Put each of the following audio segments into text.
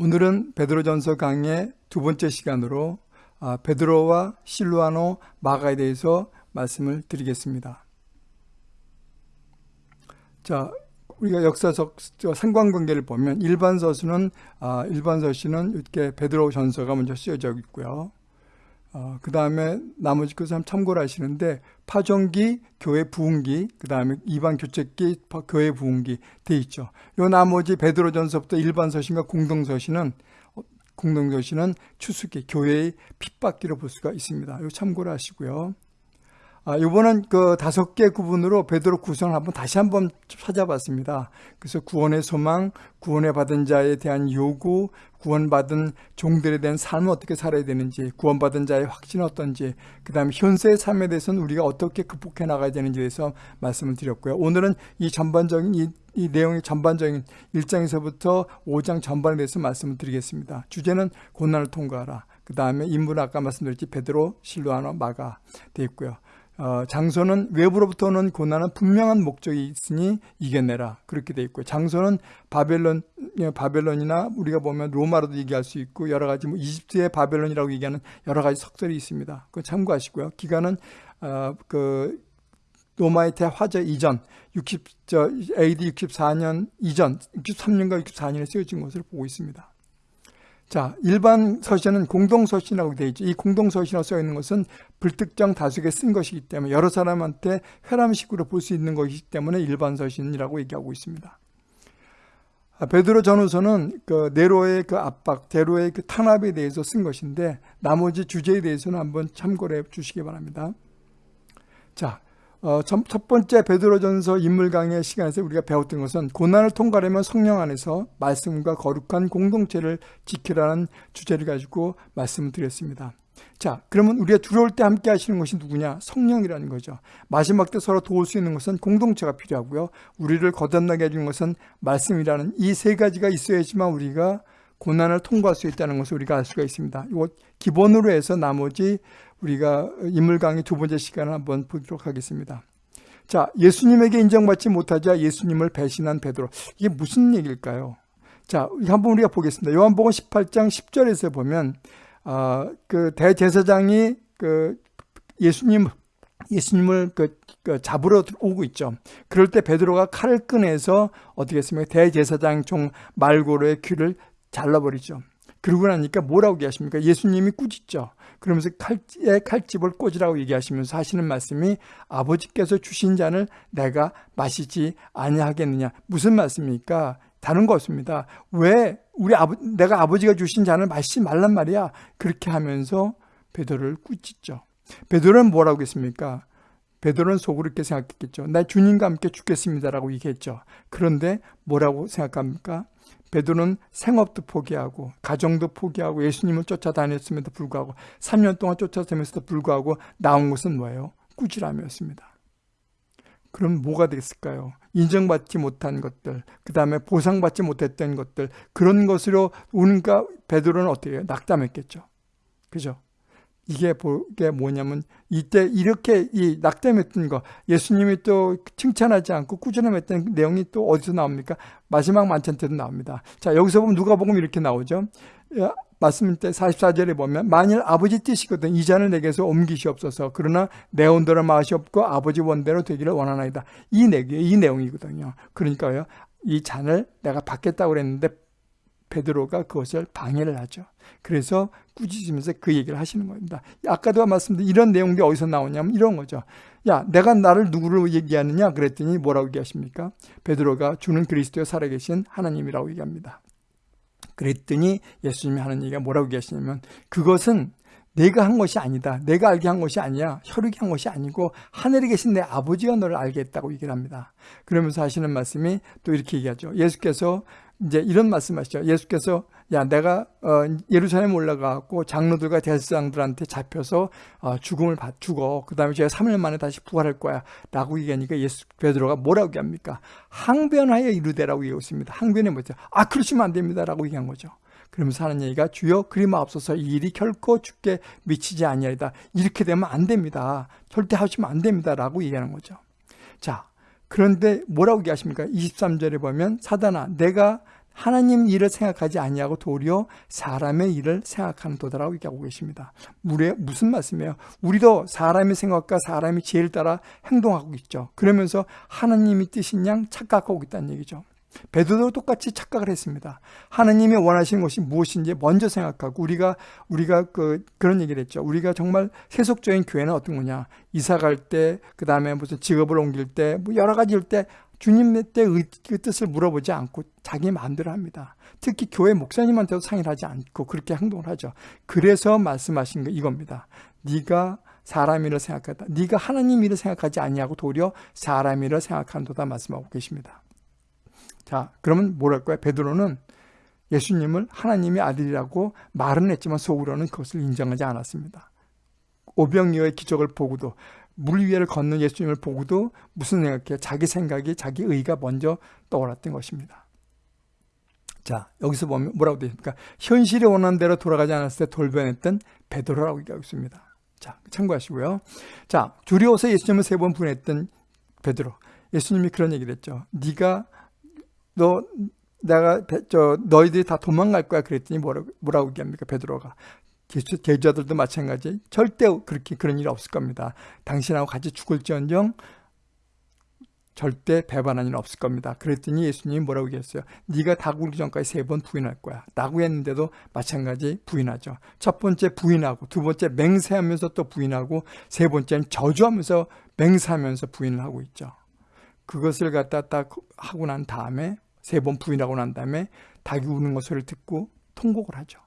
오늘은 베드로전서 강의 두 번째 시간으로 아, 베드로와 실루아노 마가에 대해서 말씀을 드리겠습니다. 자, 우리가 역사적 상관관계를 보면 일반 서신은 아, 일반 서신은 이렇게 베드로 전서가 먼저 쓰여져 있고요. 어, 그 다음에 나머지 그 사람 참고를 하시는데 파종기, 교회 부흥기, 그 다음에 이반 교책기, 교회 부흥기 돼 있죠. 요 나머지 베드로전서부터 일반 서신과 공동 서신은 어, 공동 서신은 추수기, 교회의 핍박기로 볼 수가 있습니다. 요 참고를 하시고요. 아, 이번은 그 다섯 개 구분으로 베드로 구성을 한번 다시 한번 찾아봤습니다. 그래서 구원의 소망, 구원의 받은 자에 대한 요구, 구원받은 종들에 대한 삶을 어떻게 살아야 되는지, 구원받은 자의 확신은 어떤지, 그 다음에 현세의 삶에 대해서는 우리가 어떻게 극복해 나가야 되는지에 대해서 말씀을 드렸고요. 오늘은 이 전반적인 이, 이 내용의 전반적인 1장에서부터 5장 전반에 대해서 말씀을 드리겠습니다. 주제는 고난을 통과하라. 그 다음에 인물은 아까 말씀드렸지 베드로, 실루아노, 마가 되어 있고요. 어, 장소는 외부로부터 는 고난은 분명한 목적이 있으니 이겨내라 그렇게 돼 있고 장소는 바벨론 예, 바벨론이나 우리가 보면 로마로도 얘기할 수 있고 여러 가지 뭐 이집트의 바벨론이라고 얘기하는 여러 가지 석설이 있습니다. 그 참고하시고요. 기간은 어, 그 로마의 대화재 이전 60, 저, AD 64년 이전 63년과 64년에 쓰여진 것을 보고 있습니다. 자, 일반 서신은 공동서신이라고 되어 있죠. 이 공동서신이라고 써 있는 것은 불특정 다수에 쓴 것이기 때문에 여러 사람한테 회람식으로 볼 수 있는 것이기 때문에 일반 서신이라고 얘기하고 있습니다. 아, 베드로 전후서는 그 네로의 그 압박, 대로의 그 탄압에 대해서 쓴 것인데 나머지 주제에 대해서는 한번 참고해 주시기 바랍니다. 자, 어, 첫 번째 베드로전서 인물 강의 시간에서 우리가 배웠던 것은 고난을 통과하려면 성령 안에서 말씀과 거룩한 공동체를 지키라는 주제를 가지고 말씀을 드렸습니다. 자, 그러면 우리가 두려울 때 함께 하시는 것이 누구냐? 성령이라는 거죠. 마지막 때 서로 도울 수 있는 것은 공동체가 필요하고요. 우리를 거듭나게 해주는 것은 말씀이라는 이 세 가지가 있어야지만 우리가 고난을 통과할 수 있다는 것을 우리가 알 수가 있습니다. 이거 기본으로 해서 나머지 우리가 인물 강의 두 번째 시간을 한번 보도록 하겠습니다. 자, 예수님에게 인정받지 못하자 예수님을 배신한 베드로. 이게 무슨 얘기일까요? 자, 한번 우리가 보겠습니다. 요한복음 18장 10절에서 보면 어, 그 대제사장이 그 예수님 예수님을 그, 그 잡으러 오고 있죠. 그럴 때 베드로가 칼을 꺼내서 어떻게 했습니까? 대제사장 종 말고로의 귀를 잘라버리죠. 그러고 나니까 뭐라고 얘기하십니까? 예수님이 꾸짖죠. 그러면서 칼에 칼집을 꽂으라고 얘기하시면서 하시는 말씀이 아버지께서 주신 잔을 내가 마시지 아니하겠느냐. 무슨 말씀입니까? 다른 거 없습니다. 왜 우리 아버 내가 아버지가 주신 잔을 마시지 말란 말이야. 그렇게 하면서 베드로를 꾸짖죠. 베드로는 뭐라고 했습니까? 베드로는 속으로 이렇게 생각했겠죠. 나 주님과 함께 죽겠습니다라고 얘기했죠. 그런데 뭐라고 생각합니까? 베드로는 생업도 포기하고 가정도 포기하고 예수님을 쫓아다녔음에도 불구하고 3년 동안 쫓아다녔음에도 불구하고 나온 것은 뭐예요? 꾸지람이었습니다. 그럼 뭐가 됐을까요? 인정받지 못한 것들, 그 다음에 보상받지 못했던 것들 그런 것으로 우리가 베드로는 어떻게 해요? 낙담했겠죠. 그죠? 이게 뭐냐면 이때 이렇게 이 낙담했던 거 예수님이 또 칭찬하지 않고 꾸준함했던 내용이 또 어디서 나옵니까? 마지막 만찬 때도 나옵니다. 자 여기서 보면 누가 보면 이렇게 나오죠. 말씀 때 44절에 보면 만일 아버지 뜻이거든 이 잔을 내게서 옮기시옵소서 그러나 내 온대로 마시옵고 아버지 원대로 되기를 원하나이다. 이, 내, 이 내용이거든요. 그러니까요. 이 잔을 내가 받겠다고 그랬는데 베드로가 그것을 방해를 하죠. 그래서 꾸짖으면서 그 얘기를 하시는 겁니다. 아까도 말씀드린 이런 내용들이 어디서 나오냐면 이런 거죠. 야, 내가 나를 누구로 얘기하느냐 그랬더니 뭐라고 얘기하십니까? 베드로가 주는 그리스도에 살아계신 하나님이라고 얘기합니다. 그랬더니 예수님이 하는 얘기가 뭐라고 얘기하시냐면 그것은 내가 한 것이 아니다. 내가 알게 한 것이 아니야. 혈육이 한 것이 아니고 하늘에 계신 내 아버지가 너를 알게 했다고 얘기를 합니다. 그러면서 하시는 말씀이 또 이렇게 얘기하죠. 예수께서 이제 이런 말씀하시죠. 예수께서 야 내가 어, 예루살렘 올라가고 장로들과 대제사장들한테 잡혀서 어, 죽음을 받 죽어. 그 다음에 제가 3일 만에 다시 부활할 거야. 라고 얘기하니까 예수 베드로가 뭐라고 얘기합니까? 항변하여 이르되라고 얘기했습니다. 항변이 뭐죠? 아 그러시면 안 됩니다. 라고 얘기한 거죠. 그러면서 하는 얘기가 주여 그리마없어서 이 일이 결코 죽게 미치지 아니하리다. 이렇게 되면 안 됩니다. 절대 하시면 안 됩니다. 라고 얘기하는 거죠. 자, 그런데 뭐라고 얘기하십니까? 23절에 보면 사단아 내가 하나님 일을 생각하지 아니하고 도리어 사람의 일을 생각하는 도다라고 얘기하고 계십니다. 물에 무슨 말씀이에요? 우리도 사람의 생각과 사람의 지혜를 따라 행동하고 있죠. 그러면서 하나님이 뜻인 양 착각하고 있다는 얘기죠. 베드로도 똑같이 착각을 했습니다. 하나님이 원하시는 것이 무엇인지 먼저 생각하고 우리가 우리가 그 그런 얘기를 했죠. 우리가 정말 세속적인 교회는 어떤 거냐? 이사 갈 때, 그 다음에 무슨 직업을 옮길 때, 뭐 여러 가지일 때 주님의 때의 그 뜻을 물어보지 않고 자기 마음대로 합니다. 특히 교회 목사님한테도 상의를 하지 않고 그렇게 행동을 하죠. 그래서 말씀하신 거 이겁니다. 네가 사람 일을 생각하다. 네가 하나님 일을 생각하지 아니하고 도리어 사람 일을 생각한도다 말씀하고 계십니다. 자, 그러면 뭐랄까요? 베드로는 예수님을 하나님의 아들이라고 말은 했지만 속으로는 그것을 인정하지 않았습니다. 오병이어의 기적을 보고도 물 위를 걷는 예수님을 보고도 무슨 생각해? 자기 생각이 자기 의가 먼저 떠올랐던 것입니다. 자, 여기서 보면 뭐라고 되어 있습니까? 현실이 원하는 대로 돌아가지 않았을 때 돌변했던 베드로라고 얘기하고 있습니다. 자, 참고하시고요. 자, 두려워서 예수님을 세 번 분했던 베드로. 예수님이 그런 얘기를 했죠. 네가 너 내가 저 너희들이 다 도망갈 거야 그랬더니 뭐라고 뭐라고 얘기합니까 베드로가 제자들도 마찬가지 절대 그렇게 그런 일이 없을 겁니다. 당신하고 같이 죽을지언정 절대 배반한 일은 없을 겁니다. 그랬더니 예수님이 뭐라고 얘기했어요? 네가 다구기 전까지 세 번 부인할 거야. 라고 했는데도 마찬가지 부인하죠. 첫 번째 부인하고 두 번째 맹세하면서 또 부인하고 세 번째는 저주하면서 맹세하면서 부인을 하고 있죠. 그것을 갖다 딱 하고 난 다음에 세 번 부인하고 난 다음에 닭이 우는 것 소리를 듣고 통곡을 하죠.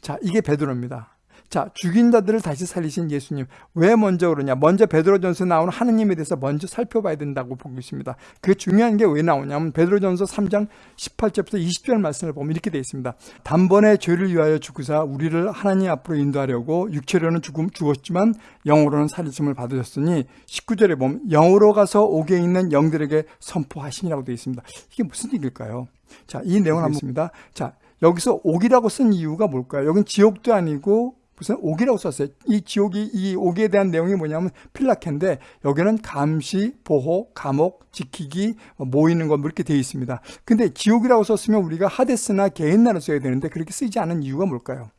자, 이게 베드로입니다. 자, 죽인 자들을 다시 살리신 예수님. 왜 먼저 그러냐? 먼저 베드로전서 나오는 하느님에 대해서 먼저 살펴봐야 된다고 보고 있습니다. 그게 중요한 게 왜 나오냐면 베드로전서 3장 18절부터 20절 말씀을 보면 이렇게 되어 있습니다. 단번에 죄를 위하여 죽으사 우리를 하나님 앞으로 인도하려고 육체로는 죽음 죽었지만 영으로는 살리심을 받으셨으니 19절에 보면 영으로 가서 옥에 있는 영들에게 선포하시니라고 되어 있습니다. 이게 무슨 얘기일까요? 자, 이 내용을 한번 봅니다. 자, 여기서 옥이라고 쓴 이유가 뭘까요? 여긴 지옥도 아니고 무슨 옥이라고 썼어요. 이 지옥이 이 옥에 대한 내용이 뭐냐면 필라케인데 여기는 감시, 보호, 감옥, 지키기, 모이는 것뭐 이렇게 되어 있습니다. 근데 지옥이라고 썼으면 우리가 하데스나 개인나를 써야 되는데 그렇게 쓰지 않은 이유가 뭘까요?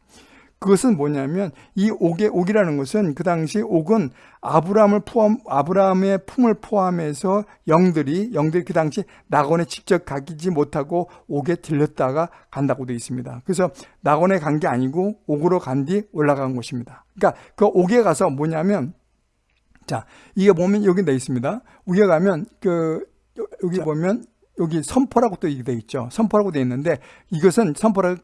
그것은 뭐냐면 이 옥의 옥이라는 것은 그 당시 옥은 아브라함을 포함 아브라함의 품을 포함해서 영들이 영들이 그 당시 낙원에 직접 가기지 못하고 옥에 들렸다가 간다고 되어 있습니다. 그래서 낙원에 간 게 아니고 옥으로 간 뒤 올라간 곳입니다. 그러니까 그 옥에 가서 뭐냐면 자 이게 보면 여기 돼 있습니다. 위에 가면 그 여기 보면 여기 선포라고 또 되어 있죠. 선포라고 되어 있는데 이것은 선포라는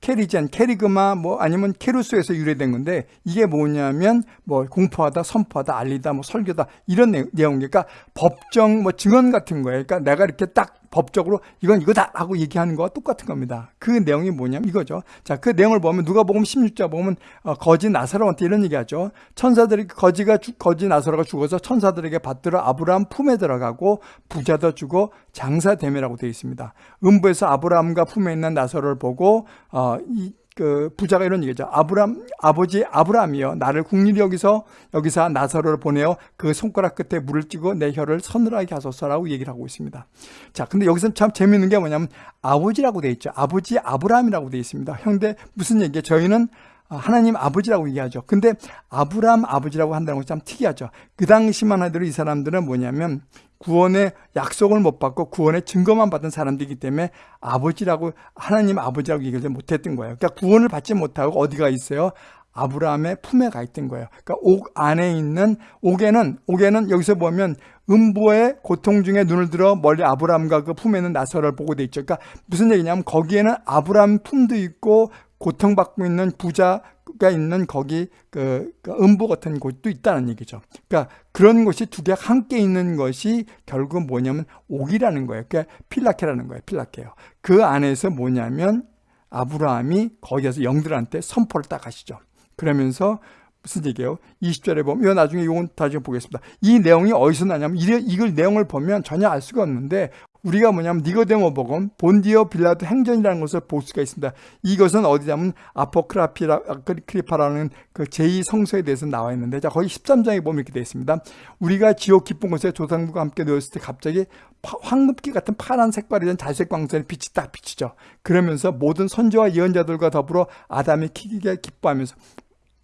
캐리젠, 캐리그마 뭐 아니면 케루스에서 유래된 건데 이게 뭐냐면 뭐 공포하다, 선포하다, 알리다, 뭐 설교다 이런 내용, 그러니까 법정 뭐 증언 같은 거예요. 그러니까 내가 이렇게 딱 법적으로 이건 이거다 라고 얘기하는 거와 똑같은 겁니다. 그 내용이 뭐냐면 이거죠. 자, 그 내용을 보면 누가 보면 16자 보면 어, 거지 나사로한테 이런 얘기하죠. 천사들이 거지가 거지 나사로가 죽어서 천사들에게 받들어 아브라함 품에 들어가고 부자도 주고 장사되매라고 되어 있습니다. 음부에서 아브라함과 품에 있는 나사로를 보고 어, 이 그 부자가 이런 얘기죠. 아브람 아버지 아브라함이여 나를 국리리 여기서 여기서 나사로를 보내어 그 손가락 끝에 물을 찌고 내 혀를 서늘하게 하소서라고 얘기를 하고 있습니다. 자, 근데 여기서 참 재미있는 게 뭐냐면 아버지라고 돼 있죠. 아버지 아브라함이라고 돼 있습니다. 형제 무슨 얘기예요? 저희는 하나님 아버지라고 얘기하죠. 근데 아브라함 아버지라고 한다는 건 참 특이하죠. 그 당시만 하더라도 이 사람들은 뭐냐면 구원의 약속을 못 받고 구원의 증거만 받은 사람들이기 때문에 아버지라고 하나님 아버지라고 얘기를 못했던 거예요. 그러니까 구원을 받지 못하고 어디가 있어요? 아브라함의 품에 가 있던 거예요. 그러니까 옥 안에 있는 옥에는 옥에는 여기서 보면 음보의 고통 중에 눈을 들어 멀리 아브라함과 그 품에 있는 나서를 보고 돼 있죠. 그러니까 무슨 얘기냐면 거기에는 아브라함 품도 있고 고통받고 있는 부자가 있는 거기 그, 그 음부 같은 곳도 있다는 얘기죠. 그러니까 그런 곳이 두 개가 함께 있는 것이 결국 뭐냐면 옥이라는 거예요. 그러니까 필라케라는 거예요. 필라케요. 그 안에서 뭐냐면 아브라함이 거기에서 영들한테 선포를 딱 하시죠. 그러면서 무슨 얘기예요? 20절에 보면 나중에 이건 나중에 보겠습니다. 이 내용이 어디서 나냐면 이, 이걸 내용을 보면 전혀 알 수가 없는데 우리가 뭐냐면 니고데모 복음, 본디오 빌라도 행전이라는 것을 볼 수가 있습니다. 이것은 어디냐면 아포크라피라는 그 제2성서에 대해서 나와 있는데 자 거기 13장에 보면 이렇게 되어 있습니다. 우리가 지옥 깊은 곳에 조상들과 함께 놓였을 때 갑자기 황금기 같은 파란 색깔이 된 자색 광선의 빛이 딱 비치죠. 그러면서 모든 선지와 예언자들과 더불어 아담이 키기게 기뻐하면서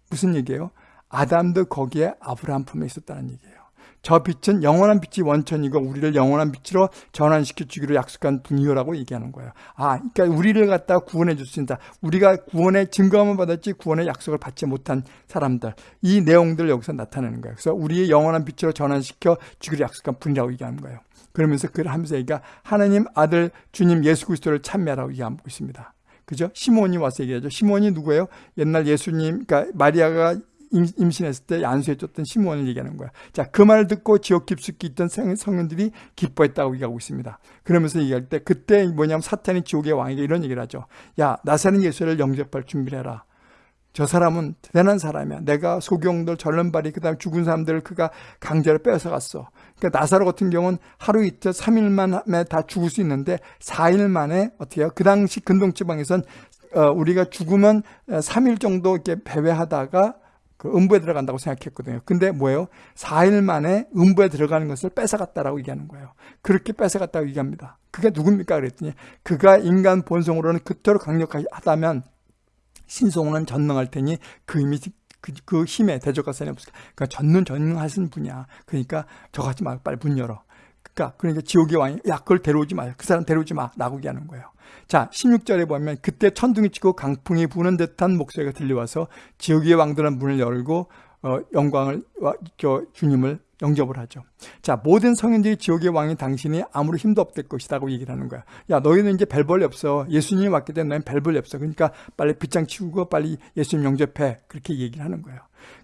무슨 얘기예요? 아담도 거기에 아브라함 품에 있었다는 얘기예요. 저 빛은 영원한 빛이 원천이고 우리를 영원한 빛으로 전환시켜 주기로 약속한 분이요라고 얘기하는 거예요. 아, 그러니까 우리를 갖다 구원해 주신다. 우리가 구원의 증거만 받았지 구원의 약속을 받지 못한 사람들. 이 내용들 여기서 나타내는 거예요. 그래서 우리의 영원한 빛으로 전환시켜 주기로 약속한 분이라고 얘기하는 거예요. 그러면서 그를 하면서 얘기가 하나님 아들 주님 예수 그리스도를 참매라고 얘기하고 있습니다. 그죠? 시몬이 와서 얘기하죠. 시몬이 누구예요? 옛날 예수님, 그러니까 마리아가 임신했을 때 안수해줬던 시몬을 얘기하는 거야. 자, 그 말을 듣고 지옥 깊숙이 있던 성인들이 기뻐했다고 얘기하고 있습니다. 그러면서 얘기할 때 그때 뭐냐면 사탄이 지옥의 왕에게 이런 얘기를 하죠. 야, 나사는 예수를 영접할 준비를 해라. 저 사람은 대단한 사람이야. 내가 소경들, 전련발이, 그 다음에 죽은 사람들을 그가 강제로 뺏어갔어. 그러니까 나사로 같은 경우는 하루 이틀, 3일 만에 다 죽을 수 있는데 4일 만에 어떻게 해요? 그 당시 근동지방에선 어, 우리가 죽으면 3일 정도 이렇게 배회하다가 그 음부에 들어간다고 생각했거든요. 근데 뭐예요? 4일 만에 음부에 들어가는 것을 뺏어갔다라고 얘기하는 거예요. 그렇게 뺏어갔다고 얘기합니다. 그게 누굽니까? 그랬더니 그가 인간 본성으로는 그토록 강력하다면 신성은 전능할 테니 그 힘이 그, 그 힘에 대적할 사람이 없을까? 그러니까 전능 전능하신 분이야. 그러니까 저같지 말고 빨리 문 열어. 그러니까 그러니까 지옥의 왕이 야 그걸 데려오지 마. 그 사람 데려오지 마 라고 얘기하는 거예요. 자 16절에 보면 그때 천둥이 치고 강풍이 부는 듯한 목소리가 들려와서 지옥의 왕들은 문을 열고 어, 영광을 저 주님을 영접을 하죠. 자, 모든 성인들이 지옥의 왕이 당신이 아무리 힘도 없을 것이라고 얘기를 하는 거야. 야, 너희는 이제 별벌이 없어. 예수님이 왔기 때문에 너희는 별벌이 없어. 그러니까 빨리 빗장 치우고 빨리 예수님 영접해. 그렇게 얘기를 하는 거예요.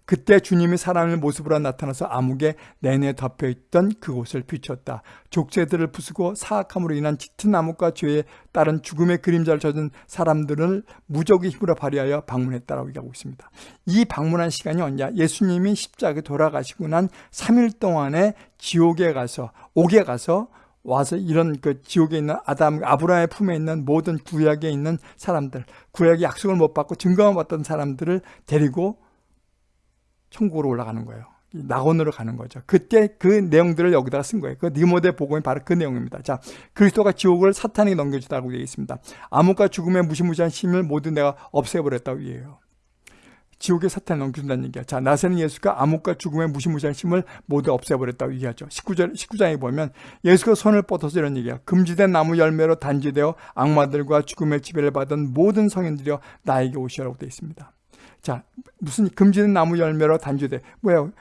그때 주님이 사람의 모습으로 나타나서 암흑에 내내 덮여있던 그곳을 비췄다. 족쇄들을 부수고 사악함으로 인한 짙은 나무과 죄에 따른 죽음의 그림자를 젖은 사람들을 무적의 힘으로 발휘하여 방문했다라고 얘기하고 있습니다. 이 방문한 시간이 언제야? 예수님이 십자가에 돌아가시고 난 3일 동안에 지옥에 가서 옥에 가서 와서 이런 그 지옥에 있는 아담 아브라함의 품에 있는 모든 구약에 있는 사람들 구약의 약속을 못 받고 증거만 받던 사람들을 데리고 천국으로 올라가는 거예요. 낙원으로 가는 거죠. 그때 그 내용들을 여기다가 쓴 거예요. 그 니모데 복음이 바로 그 내용입니다. 자, 그리스도가 지옥을 사탄에게 넘겨주다고 되어 있습니다. 암흑과 죽음의 무시무시한 힘을 모두 내가 없애버렸다고 얘기해요. 지옥의 사탄을 넘겨준다는 얘기야. 자, 나세는 예수가 암흑과 죽음의 무시무시한 힘을 모두 없애버렸다고 얘기하죠. 19절, 19장에 보면 예수가 손을 뻗어서 이런 얘기야. 금지된 나무 열매로 단지되어 악마들과 죽음의 지배를 받은 모든 성인들이여 나에게 오시라고 되어 있습니다. 자, 무슨 금지된 나무 열매로 단주돼. 뭐야?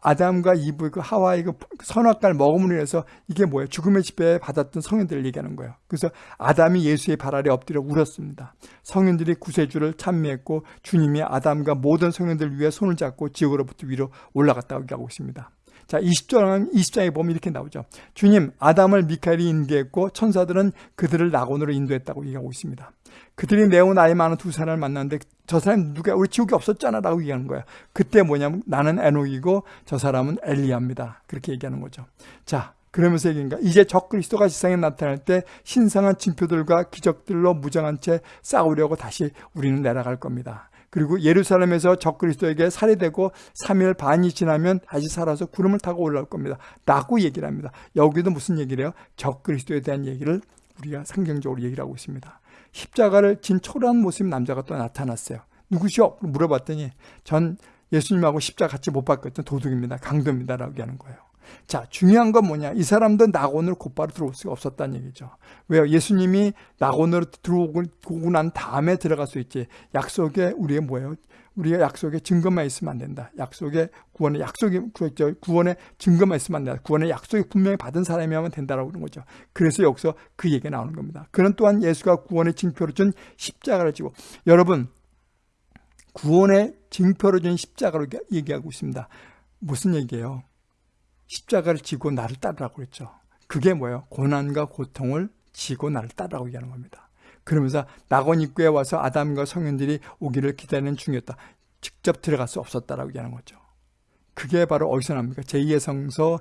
아담과 이브 그 하와이 그 선악과를 먹음으로 인해서 이게 뭐예요? 죽음의 지배 받았던 성인들을 얘기하는 거예요. 그래서 아담이 예수의 발 아래 엎드려 울었습니다. 성인들이 구세주를 찬미했고 주님이 아담과 모든 성인들을 위해 손을 잡고 지옥으로부터 위로 올라갔다고 얘기하고 있습니다. 자, 20장, 20장에 보면 이렇게 나오죠. 주님, 아담을 미카엘이 인도했고 천사들은 그들을 낙원으로 인도했다고 얘기하고 있습니다. 그들이 매우 나이 많은 두 사람을 만났는데 저 사람 누가 우리 지옥에 없었잖아 라고 얘기하는 거야. 그때 뭐냐면 나는 에녹이고 저 사람은 엘리야입니다. 그렇게 얘기하는 거죠. 자, 그러면서 얘기인가 이제 적 그리스도가 세상에 나타날 때 신성한 징표들과 기적들로 무장한 채 싸우려고 다시 우리는 내려갈 겁니다. 그리고 예루살렘에서 적그리스도에게 살해되고 3일 반이 지나면 다시 살아서 구름을 타고 올라올 겁니다. 라고 얘기를 합니다. 여기도 무슨 얘기를 해요? 적그리스도에 대한 얘기를 우리가 상경적으로 얘기를 하고 있습니다. 십자가를 진 초라한 모습 남자가 또 나타났어요. 누구시오? 물어봤더니 전 예수님하고 십자가 같이 못 봤거든 도둑입니다. 강도입니다. 라고 하는 거예요. 자, 중요한 건 뭐냐? 이 사람도 낙원으로 곧바로 들어올 수가 없었다는 얘기죠. 왜요? 예수님이 낙원으로 들어오고 난 다음에 들어갈 수 있지. 약속에 우리의 뭐예요? 우리가 약속에 증거만 있으면 안 된다. 약속에 구원의 약속이 구원의 증거만 있으면 안 된다. 구원의 약속이 분명히 받은 사람이 하면 된다라고 그런 거죠. 그래서 여기서 그 얘기가 나오는 겁니다. 그는 또한 예수가 구원의 징표를 준 십자가를 지고 여러분 구원의 징표를 준 십자가로 얘기하고 있습니다. 무슨 얘기예요? 십자가를 지고 나를 따르라고 그랬죠. 그게 뭐예요? 고난과 고통을 지고 나를 따르라고 얘기하는 겁니다. 그러면서 낙원 입구에 와서 아담과 성현들이 오기를 기다리는 중이었다. 직접 들어갈 수 없었다라고 얘기하는 거죠. 그게 바로 어디서 납니까? 제2의 성서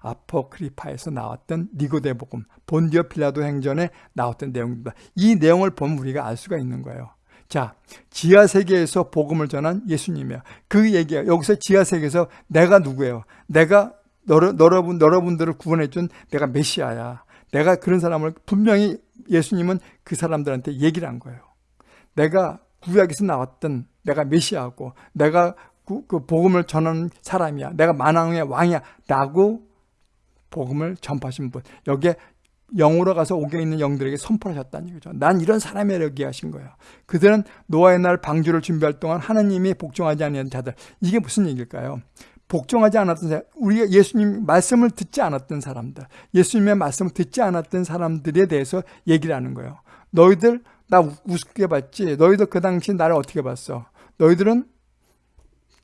아포크리파에서 나왔던 니고데 복음, 본디오 필라도 행전에 나왔던 내용입니다. 이 내용을 보면 우리가 알 수가 있는 거예요. 자, 지하 세계에서 복음을 전한 예수님이에요. 그 얘기야. 여기서 지하 세계에서 내가 누구예요? 내가 너러, 여러분 여러분들을 구원해준 내가 메시아야. 내가 그런 사람을 분명히 예수님은 그 사람들한테 얘기를 한 거예요. 내가 구약에서 나왔던 내가 메시아고 내가 그, 그 복음을 전하는 사람이야. 내가 만왕의 왕이야. 라고 복음을 전파하신 분. 여기에 영으로 가서 옥에 있는 영들에게 선포하셨다는 얘기죠. 난 이런 사람이라고 얘기하신 거예요. 그들은 노아의 날 방주를 준비할 동안 하나님이 복종하지 않는 자들. 이게 무슨 얘기일까요? 복종하지 않았던 사람, 우리가 예수님 말씀을 듣지 않았던 사람들, 예수님의 말씀을 듣지 않았던 사람들에 대해서 얘기를 하는 거예요. 너희들 나 우습게 봤지? 너희들 그 당시 나를 어떻게 봤어? 너희들은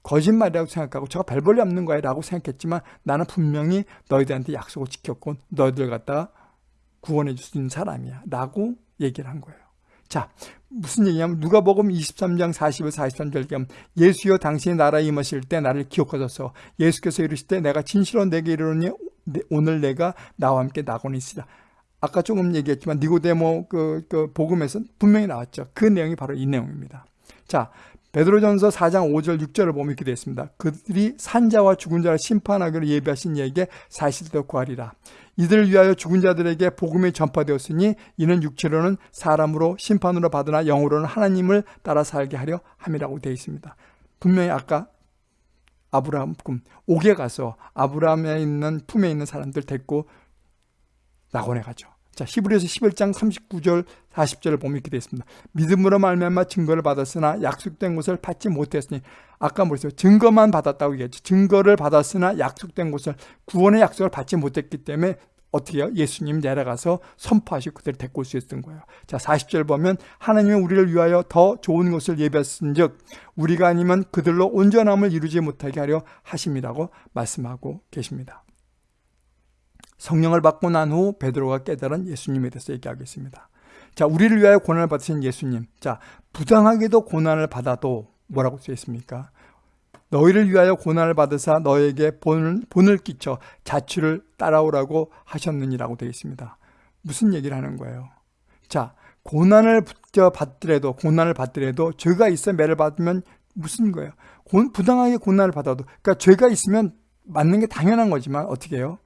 거짓말이라고 생각하고 저가 별 볼일 없는 거야 라고 생각했지만 나는 분명히 너희들한테 약속을 지켰고 너희들 갖다가 구원해 줄 수 있는 사람이야 라고 얘기를 한 거예요. 자, 무슨 얘기냐면 누가 복음 23장 40을 43절 겸 예수여 당신의 나라에 임하실 때 나를 기억하소서. 예수께서 이르실 때 내가 진실로 내게 이르노니 오늘 내가 나와 함께 나고는 있으라. 아까 조금 얘기했지만 니고데모 그, 그 복음에서 분명히 나왔죠. 그 내용이 바로 이 내용입니다. 자 베드로전서 4장 5절 6절을 보면 이렇게 되어 있습니다. 그들이 산자와 죽은 자를 심판하기로 예비하신 이에게 사실도 구하리라. 이들을 위하여 죽은 자들에게 복음이 전파되었으니 이는 육체로는 사람으로 심판으로 받으나 영으로는 하나님을 따라 살게 하려 함이라고 되어 있습니다. 분명히 아까 아브라함 꿈 옥에 가서 아브라함에 있는 품에 있는 사람들 데리고 낙원에 가죠. 자, 히브리서 11장 39절 40절을 보면 이렇게 되어 있습니다. 믿음으로 말미암아 증거를 받았으나 약속된 것을 받지 못했으니 아까 뭐랬어요? 증거만 받았다고 얘기했죠. 증거를 받았으나 약속된 것을 구원의 약속을 받지 못했기 때문에 어떻게 해요? 예수님 내려가서 선포하시고 그들을 데리고 올 수 있었던 거예요. 자, 40절 보면 하나님이 우리를 위하여 더 좋은 것을 예비했은 즉 우리가 아니면 그들로 온전함을 이루지 못하게 하려 하심이라고 말씀하고 계십니다. 성령을 받고 난 후 베드로가 깨달은 예수님에 대해서 얘기하겠습니다. 자, 우리를 위하여 고난을 받으신 예수님. 자, 부당하게도 고난을 받아도 뭐라고 써 있습니까? 너희를 위하여 고난을 받으사 너에게 본을, 본을 끼쳐 자취를 따라오라고 하셨느니라고 되어 있습니다. 무슨 얘기를 하는 거예요? 자, 고난을 받더라도 고난을 받더라도 죄가 있어 매를 받으면 무슨 거예요? 부당하게 고난을 받아도 그러니까 죄가 있으면 맞는 게 당연한 거지만 어떻게 해요?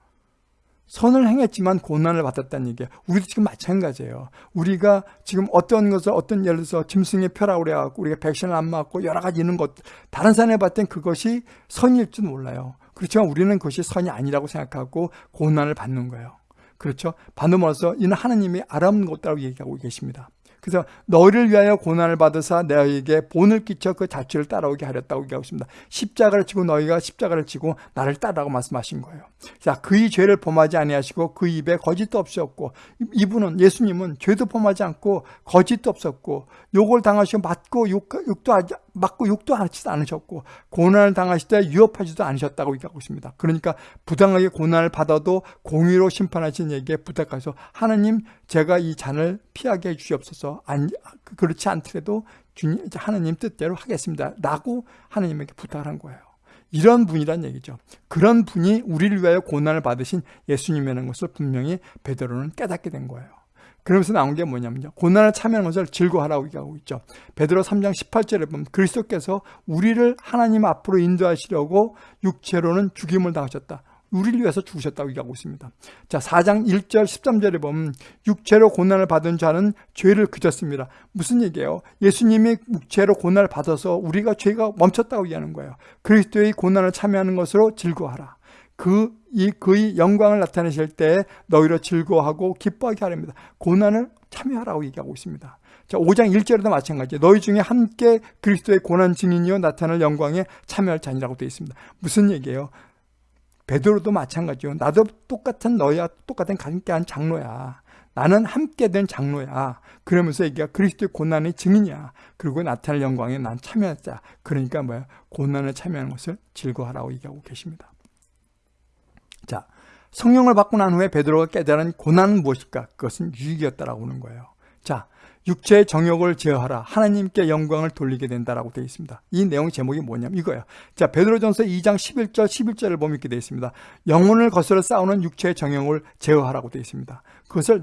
선을 행했지만 고난을 받았다는 얘기예요. 우리도 지금 마찬가지예요. 우리가 지금 어떤 것을 어떤 예를 들어서 짐승의 표라고 그래갖고 우리가 백신을 안 맞고 여러 가지 있는 것 다른 사람이 봤을 땐 그것이 선일 줄 몰라요. 그렇지만 우리는 그것이 선이 아니라고 생각하고 고난을 받는 거예요. 그렇죠? 받음으로써 이는 하나님이 알아먹는 것이라고 얘기하고 계십니다. 그래서 너희를 위하여 고난을 받으사 너희에게 본을 끼쳐 그 자취를 따라오게 하렸다고 얘기하고 있습니다. 십자가를 지고 너희가 십자가를 지고 나를 따라고 말씀하신 거예요. 자, 그의 죄를 범하지 아니하시고 그 입에 거짓도 없었고 이분은 예수님은 죄도 범하지 않고 거짓도 없었고 욕을 당하시고 맞고 욕, 욕도 하지, 맞고 욕도 하지도 않으셨고 고난을 당하실 때 유업하지도 않으셨다고 얘기하고 있습니다. 그러니까 부당하게 고난을 받아도 공의로 심판하신 얘기에 부탁해서 하나님 제가 이 잔을 피하게 해주시옵소서 안, 그렇지 않더라도 주님, 하나님 뜻대로 하겠습니다. 라고 하나님에게 부탁을 한 거예요. 이런 분이란 얘기죠. 그런 분이 우리를 위하여 고난을 받으신 예수님이라는 것을 분명히 베드로는 깨닫게 된 거예요. 그러면서 나온 게 뭐냐면요. 고난을 참여하는 것을 즐거워하라고 얘기하고 있죠. 베드로 3장 18절에 보면 그리스도께서 우리를 하나님 앞으로 인도하시려고 육체로는 죽임을 당하셨다. 우리를 위해서 죽으셨다고 얘기하고 있습니다. 자, 4장 1절 13절에 보면 육체로 고난을 받은 자는 죄를 그쳤습니다. 무슨 얘기예요? 예수님이 육체로 고난을 받아서 우리가 죄가 멈췄다고 얘기하는 거예요. 그리스도의 고난을 참여하는 것으로 즐거워하라. 그, 이, 그의 영광을 나타내실 때 너희로 즐거워하고 기뻐하게 하렵니다. 고난을 참여하라고 얘기하고 있습니다. 자, 5장 1절에도 마찬가지. 너희 중에 함께 그리스도의 고난 증인이요 나타날 영광에 참여할 자니라고 되어 있습니다. 무슨 얘기예요? 베드로도 마찬가지요. 나도 똑같은 너희와 똑같은 함께한 장로야. 나는 함께 된 장로야. 그러면서 얘기가 그리스도의 고난의 증인이야. 그리고 나타날 영광에 난 참여했다. 그러니까 뭐야? 고난을 참여하는 것을 즐거워하라고 얘기하고 계십니다. 자, 성령을 받고 난 후에 베드로가 깨달은 고난은 무엇일까? 그것은 유익이었다라고 하는 거예요. 자, 육체의 정욕을 제어하라. 하나님께 영광을 돌리게 된다라고 되어 있습니다. 이 내용 제목이 뭐냐면 이거예요. 자, 베드로전서 2장 11절 11절을 보면 이렇게 되어 있습니다. 영혼을 거스러 싸우는 육체의 정욕을 제어하라고 되어 있습니다. 그것을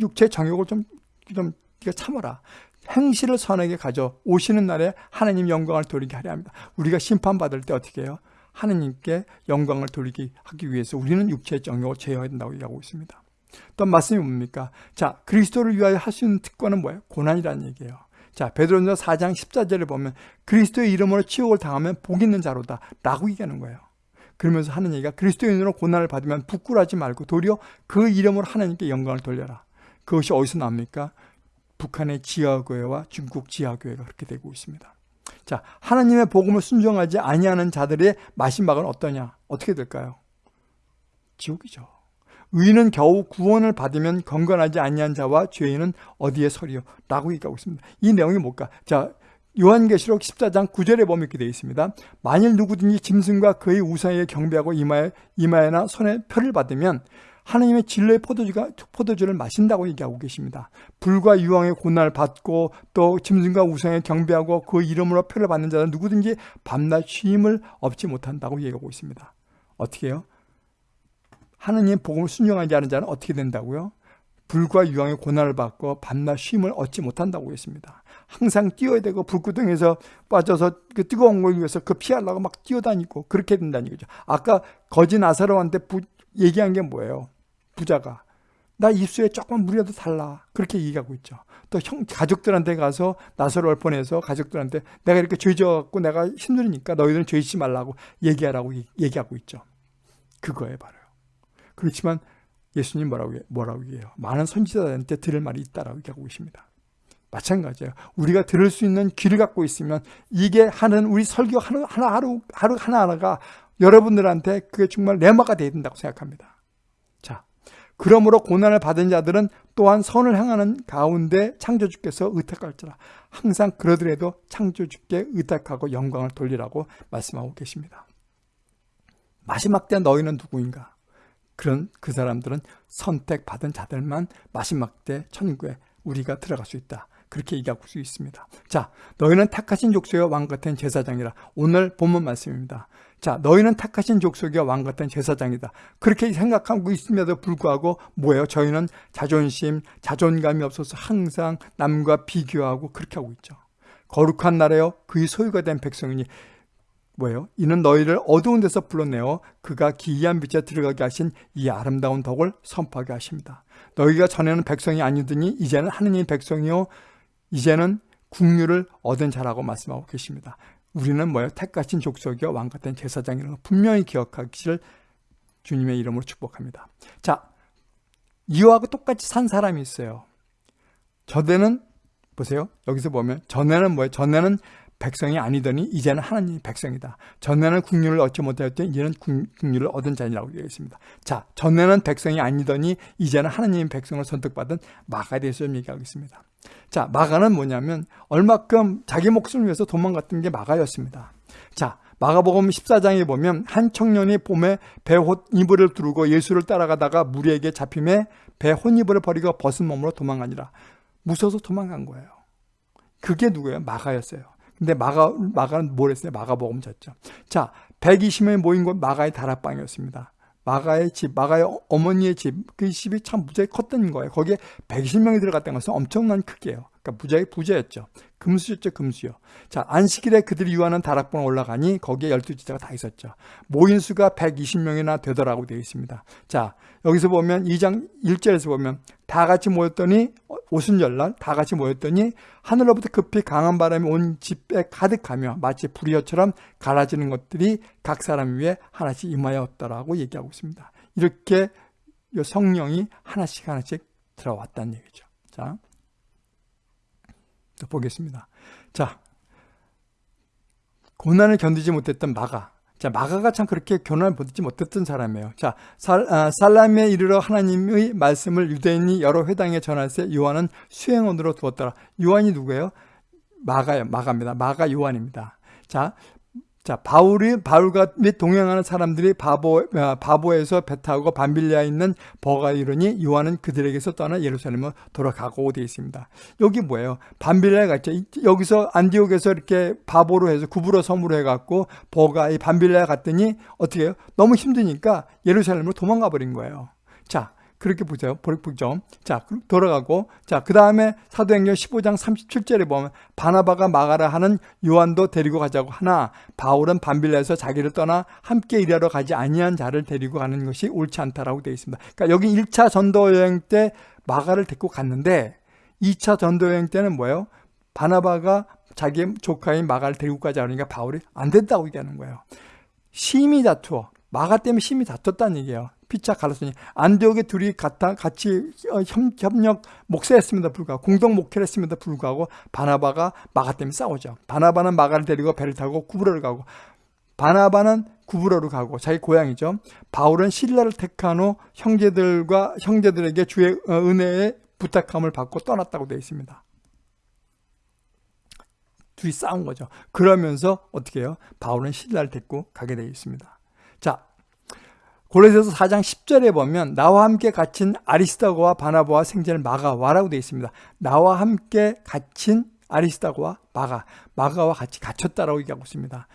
육체의 정욕을 좀좀 참아라. 행실을 선하게 가져 오시는 날에 하나님 영광을 돌리게 하려 합니다. 우리가 심판받을 때 어떻게 해요? 하나님께 영광을 돌리기 하기 위해서 우리는 육체의 정욕을 제어해야 된다고 얘기하고 있습니다. 또 말씀이 뭡니까? 자, 그리스도를 위하여 있는 특권은 뭐예요? 고난이라는 얘기예요. 자, 베드로전서 4장 14절에 보면 그리스도의 이름으로 치욕을 당하면 복 있는 자로다 라고 얘기하는 거예요. 그러면서 하는 얘기가 그리스도인으로 고난을 받으면 부끄러워하지 말고 도리어 그 이름으로 하나님께 영광을 돌려라. 그것이 어디서 나옵니까? 북한의 지하교회와 중국 지하교회가 그렇게 되고 있습니다. 자, 하나님의 복음을 순종하지 아니하는 자들의 마지막은 어떠냐? 어떻게 될까요? 지옥이죠. 의인은 겨우 구원을 받으면 건건하지 아니한 자와 죄인은 어디에 서리요? 라고 얘기하고 있습니다. 이 내용이 뭘까? 자, 요한계시록 14장 9절에 보면 이렇게 되어 있습니다. 만일 누구든지 짐승과 그의 우상에 경배하고 이마에, 이마에나 손에 표를 받으면 하나님의 진로의 포도주가, 포도주를 마신다고 얘기하고 계십니다. 불과 유황의 고난을 받고 또 짐승과 우상에 경배하고 그 이름으로 표를 받는 자는 누구든지 밤낮 쉼을 얻지 못한다고 얘기하고 있습니다. 어떻게 해요? 하느님 복음을 순종하지 않은 자는 어떻게 된다고요? 불과 유황의 고난을 받고 밤낮 쉼을 얻지 못한다고 했습니다. 항상 뛰어야 되고 불구덩에서 빠져서 그 뜨거운 걸 위해서 그 피하려고 막 뛰어다니고 그렇게 된다는 거죠. 아까 거지 나사로한테 부, 얘기한 게 뭐예요? 부자가 나 입술에 조금 물이라도 달라 그렇게 얘기하고 있죠. 또 형 가족들한테 가서 나사로를 보내서 가족들한테 내가 이렇게 죄져갖고 내가 힘들으니까 너희들은 죄짓지 말라고 얘기하라고 얘기하고 있죠. 그거에 바로. 그렇지만 예수님 뭐라고, 뭐라고 얘기해요? 많은 선지자들한테 들을 말이 있다라고 얘기하고 계십니다. 마찬가지예요. 우리가 들을 수 있는 귀를 갖고 있으면 이게 하는 우리 설교 하루, 하나, 하루, 하루 하나하나가 여러분들한테 그게 정말 내마가 되어야 된다고 생각합니다. 자, 그러므로 고난을 받은 자들은 또한 선을 향하는 가운데 창조주께서 의탁할지라. 항상 그러더라도 창조주께 의탁하고 영광을 돌리라고 말씀하고 계십니다. 마지막 때 너희는 누구인가? 그런 그 사람들은 선택받은 자들만 마지막 때 천국에 우리가 들어갈 수 있다. 그렇게 얘기할 수 있습니다. 자, 너희는 택하신 족속의 왕 같은 제사장이라. 오늘 본문 말씀입니다. 자, 너희는 택하신 족속의 왕 같은 제사장이다. 그렇게 생각하고 있음에도 불구하고 뭐예요? 저희는 자존심, 자존감이 없어서 항상 남과 비교하고 그렇게 하고 있죠. 거룩한 나라요, 그의 소유가 된 백성이니 뭐예요? 이는 너희를 어두운 데서 불러내어 그가 기이한 빛에 들어가게 하신 이 아름다운 덕을 선포하게 하십니다. 너희가 전에는 백성이 아니더니 이제는 하느님의 백성이요 이제는 국류를 얻은 자라고 말씀하고 계십니다. 우리는 뭐예요? 택하신 족속이요 왕 같은 제사장이라는 걸 분명히 기억하기를 주님의 이름으로 축복합니다. 자, 이와 똑같이 산 사람이 있어요. 전에는 보세요. 여기서 보면 전에는 뭐예요? 전에는 백성이 아니더니 이제는 하나님의 백성이다. 전에는 국률을 얻지 못하였더니 이제는 국률을 얻은 자니라고 되어 있습니다. 자, 전에는 백성이 아니더니 이제는 하나님의 백성을 선택받은 마가에 대해서 좀 얘기하고 있습니다. 자, 마가는 뭐냐면 얼마큼 자기 목숨을 위해서 도망갔던 게 마가였습니다. 자, 마가복음 14장에 보면 한 청년이 봄에 배 혼이불을 두르고 예수를 따라가다가 무리에게 잡힘에 배 혼 이불을 버리고 벗은 몸으로 도망가니라. 무서워서 도망간 거예요. 그게 누구예요? 마가였어요. 근데 마가, 마가는 뭘 했어요? 마가복음 졌죠. 자, 120명이 모인 곳 마가의 다락방이었습니다. 마가의 집, 마가의 어머니의 집, 그 집이 참 무지하게 컸던 거예요. 거기에 120명이 들어갔다는 것은 엄청난 크기예요. 그러니까 무지하게 부자였죠. 금수였죠, 금수요. 자, 안식일에 그들이 유하는 다락방 올라가니 거기에 12지자가 다 있었죠. 모인 수가 120명이나 되더라고 되어 있습니다. 자, 여기서 보면 2장 1절에서 보면 다 같이 모였더니 오순절날 다 같이 모였더니 하늘로부터 급히 강한 바람이 온 집에 가득하며 마치 불이어처럼 갈아지는 것들이 각 사람 위에 하나씩 임하였더라고 얘기하고 있습니다. 이렇게 성령이 하나씩 하나씩 들어왔다는 얘기죠. 자, 보겠습니다. 자, 고난을 견디지 못했던 마가. 자, 마가가 참 그렇게 고난을 견디지 못했던 사람이에요. 자, 살, 아, 살람에 이르러 하나님의 말씀을 유대인이 여러 회당에 전할때 요한은 수행원으로 두었더라. 요한이 누구예요? 마가요. 마가입니다. 마가 요한입니다. 자, 자, 바울이, 바울과 및 동행하는 사람들이 바보, 아, 바보에서 배 타고 밤빌리아에 있는 버가 이르니 요한은 그들에게서 떠나 예루살렘으로 돌아가고 되어 있습니다. 여기 뭐예요? 밤빌리아에 갔죠. 여기서 안디옥에서 이렇게 바보로 해서 구부러 섬으로 해갖고 버가 이 밤빌리아에 갔더니 어떻게 해요? 너무 힘드니까 예루살렘으로 도망가 버린 거예요. 자, 그렇게 보세요. 보죠. 자, 돌아가고. 자, 그 다음에 사도행전 15장 37절에 보면 바나바가 마가라 하는 요한도 데리고 가자고 하나 바울은 반빌라에서 자기를 떠나 함께 일하러 가지 아니한 자를 데리고 가는 것이 옳지 않다라고 되어 있습니다. 그러니까 여기 1차 전도 여행 때 마가를 데리고 갔는데 2차 전도 여행 때는 뭐예요? 바나바가 자기 조카인 마가를 데리고 가자 그러니까 바울이 안 된다고 얘기하는 거예요. 심히 다투어. 마가 때문에 심히 다퉜다는 얘기예요. 피차 갈라서니 안디옥에 둘이 같아, 같이 어, 협력 목사했습니다 불구하고 공동 목회를 했습니다 불구하고 바나바가 마가 때문에 싸우죠. 바나바는 마가를 데리고 배를 타고 구브로를 가고 바나바는 구브로로 가고 자기 고향이죠. 바울은 신라를 택한 후 형제들과 형제들에게 주의 어, 은혜의 부탁함을 받고 떠났다고 되어 있습니다. 둘이 싸운 거죠. 그러면서 어떻게 해요? 바울은 신라를 데리고 가게 되어 있습니다. 자, 골로새서 4장 10절에 보면 나와 함께 갇힌 아리스타고와 바나바와 생제를 마가와라고 되어 있습니다. 나와 함께 갇힌 아리스타고와 마가, 마가와 같이 갇혔다라고 얘기하고 있습니다.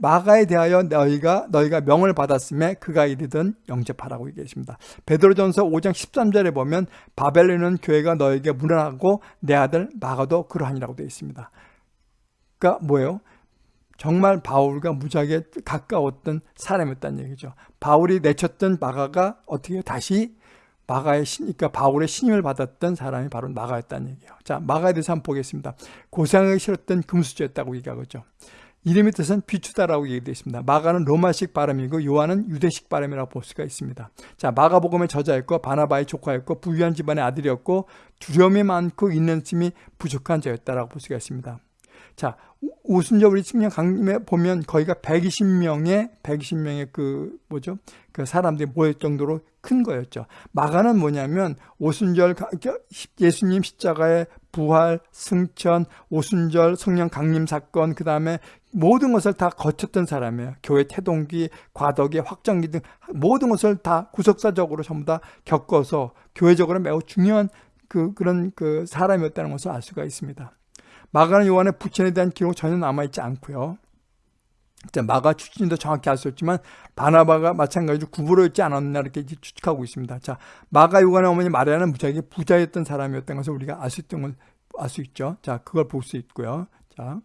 마가에 대하여 너희가 너희가 명을 받았음에 그가 이르든 영접하라고 얘기했습니다. 베드로전서 5장 13절에 보면 바벨론은 교회가 너에게 무난하고 내 아들 마가도 그러하니라고 되어 있습니다. 그러니까 뭐예요? 정말 바울과 무지하게 가까웠던 사람이었다는 얘기죠. 바울이 내쳤던 마가가 어떻게 다시 마가의 신, 그러니까 바울의 신임을 받았던 사람이 바로 마가였다는 얘기예요. 자, 마가에 대해서 한번 보겠습니다. 고상하기 싫었던 금수저였다고 얘기하죠. 이름의 뜻은 비추다라고 얘기되어 있습니다. 마가는 로마식 발음이고 요한은 유대식 발음이라고 볼 수가 있습니다. 자, 마가복음의 저자였고 바나바의 조카였고 부유한 집안의 아들이었고 두려움이 많고 있는 힘이 부족한 자였다라고 볼 수가 있습니다. 자, 오순절 우리 측량 강림에 보면 거기가 120명의 120명의 그 뭐죠? 그 사람들이 모일 정도로 큰 거였죠. 마가는 뭐냐면 오순절 예수님 십자가의 부활, 승천, 오순절 성령 강림 사건 그 다음에 모든 것을 다 거쳤던 사람이에요. 교회 태동기, 과덕기, 확정기 등 모든 것을 다 구속사적으로 전부 다 겪어서 교회적으로 매우 중요한 그 그런 그 사람이었다는 것을 알 수가 있습니다. 마가는 요한의 부친에 대한 기록 전혀 남아있지 않고요. 마가 출신도 정확히 알 수 없지만 바나바가 마찬가지로 구부러있지 않았나 이렇게 추측하고 있습니다. 자, 마가 요한의 어머니 마리아는 무지하게 부자였던 사람이었던 것을 우리가 알 수 있던 걸 알 수 있죠. 자, 그걸 볼 수 있고요. 자,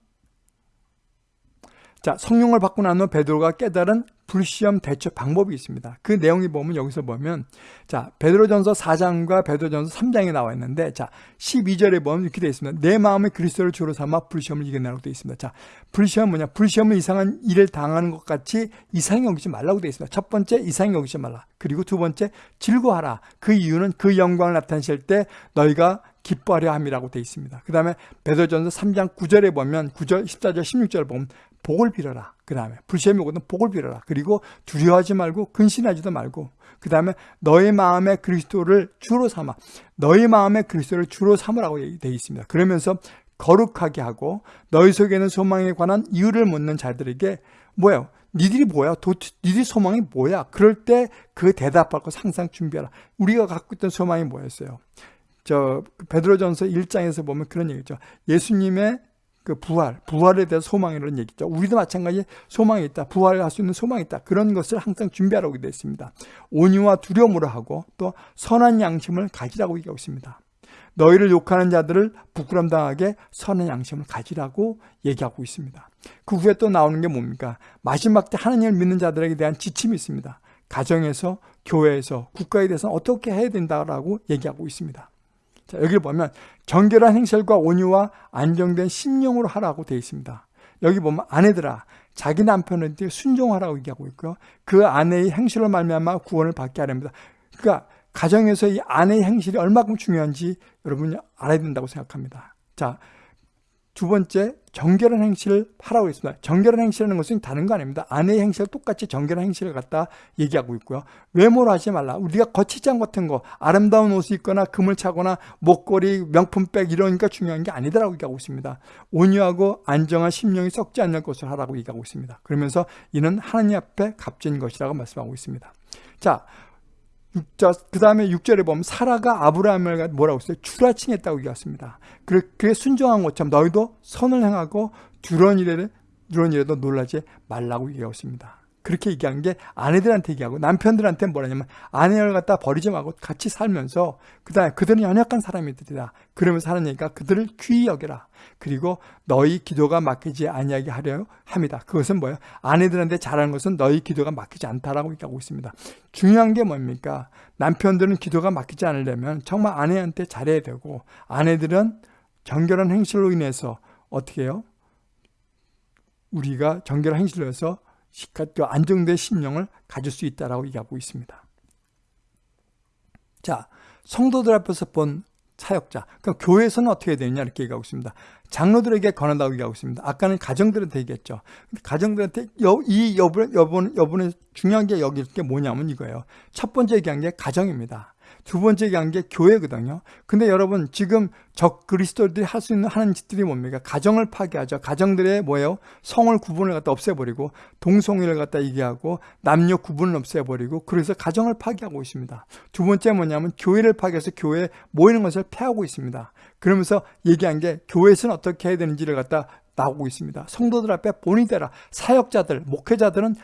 자, 성령을 받고 난 후 베드로가 깨달은 불시험 대처 방법이 있습니다. 그 내용이 보면 여기서 보면 자 베드로전서 4장과 베드로전서 3장에 나와 있는데 자 12절에 보면 이렇게 되어 있습니다. 내 마음의 그리스도를 주로 삼아 불시험을 이겨내라고 되어 있습니다. 자 불시험 뭐냐? 불시험은 이상한 일을 당하는 것 같이 이상히 여기지 말라고 되어 있습니다. 첫 번째 이상히 여기지 말라. 그리고 두 번째 즐거워하라. 그 이유는 그 영광을 나타내실 때 너희가 기뻐하려 함이라고 되어 있습니다. 그 다음에 베드로전서 3장 9절에 보면 9절, 14절, 16절 보면 복을 빌어라. 그 다음에 불시험이 오거든 복을 빌어라. 그리고 두려워하지 말고 근신하지도 말고 그 다음에 너의 마음에 그리스도를 주로 삼아 너의 마음에 그리스도를 주로 삼으라고 되어 있습니다. 그러면서 거룩하게 하고 너희 속에는 소망에 관한 이유를 묻는 자들에게 뭐예요? 니들이 뭐야? 도, 니들 소망이 뭐야? 그럴 때 그 대답할 것 항상 준비하라. 우리가 갖고 있던 소망이 뭐였어요? 저 베드로전서 1장에서 보면 그런 얘기죠. 예수님의 그 부활, 부활에 대해서 소망이라는 얘기죠. 우리도 마찬가지 소망이 있다. 부활할 수 있는 소망이 있다. 그런 것을 항상 준비하라고 되어 있습니다. 온유와 두려움으로 하고 또 선한 양심을 가지라고 얘기하고 있습니다. 너희를 욕하는 자들을 부끄럼당하게 선한 양심을 가지라고 얘기하고 있습니다. 그 후에 또 나오는 게 뭡니까? 마지막 때 하나님을 믿는 자들에게 대한 지침이 있습니다. 가정에서, 교회에서, 국가에 대해서 어떻게 해야 된다라고 얘기하고 있습니다. 자, 여기를 보면 정결한 행실과 온유와 안정된 심령으로 하라고 되어 있습니다. 여기 보면 아내들아 자기 남편한테 순종하라고 얘기하고 있고요. 그 아내의 행실로 말미암아 구원을 받게 하렵니다. 그러니까 가정에서 이 아내의 행실이 얼마큼 중요한지 여러분이 알아야 된다고 생각합니다. 자, 두 번째 정결한 행실을 하라고 했습니다. 정결한 행실하는 것은 다른 거 아닙니다. 아내의 행실을 똑같이 정결한 행실을 갖다 얘기하고 있고요. 외모로 하지 말라. 우리가 거치장 같은 거, 아름다운 옷을 입거나 금을 차거나 목걸이, 명품백 게 중요한 게 아니다라고 얘기하고 있습니다. 온유하고 안정한 심령이 썩지 않는 것을 하라고 얘기하고 있습니다. 그러면서 이는 하나님 앞에 값진 것이라고 말씀하고 있습니다. 자, 그 다음에 6절에 보면 사라가 아브라함을 뭐라고 했어요? 추라칭했다고 얘기했습니다. 그렇게 순종한 것처럼 너희도 선을 행하고 두런 일에 두런 일에도 놀라지 말라고 얘기했습니다. 그렇게 얘기한 게 아내들한테 얘기하고 남편들한테 뭐라냐면 아내를 갖다 버리지 말고 같이 살면서 그 다음에 그들은 연약한 사람이들이다. 그러면서 하는 얘기가 그들을 귀히 여겨라. 그리고 너희 기도가 막히지 아니하게 하려 합니다. 그것은 뭐예요? 아내들한테 잘하는 것은 너희 기도가 막히지 않다라고 얘기하고 있습니다. 중요한 게 뭡니까? 남편들은 기도가 막히지 않으려면 정말 아내한테 잘해야 되고 아내들은 정결한 행실로 인해서 어떻게 해요? 우리가 정결한 행실로 해서 안정된 심령을 가질 수 있다라고 얘기하고 있습니다. 자, 성도들 앞에서 본 사역자. 그럼 교회에서는 어떻게 되느냐 이렇게 얘기하고 있습니다. 장로들에게 권한다고 얘기하고 있습니다. 아까는 가정들한테 얘기했죠. 가정들한테 여, 이 여분, 여분, 여분의 중요한 게 여기 게 뭐냐면 이거예요. 첫 번째 얘기한 게 가정입니다. 두 번째 얘기한 게 교회거든요. 근데 여러분 지금 적 그리스도들이 할 수 있는 하는 짓들이 뭡니까? 가정을 파괴하죠. 가정들의 뭐예요? 성을 구분을 갖다 없애버리고 동성애를 갖다 얘기하고 남녀 구분을 없애버리고 그래서 가정을 파괴하고 있습니다. 두 번째 뭐냐면 교회를 파괴해서 교회에 모이는 것을 폐하고 있습니다. 그러면서 얘기한 게 교회에서는 어떻게 해야 되는지를 갖다 나오고 있습니다. 성도들 앞에 본이 되라. 사역자들, 목회자들은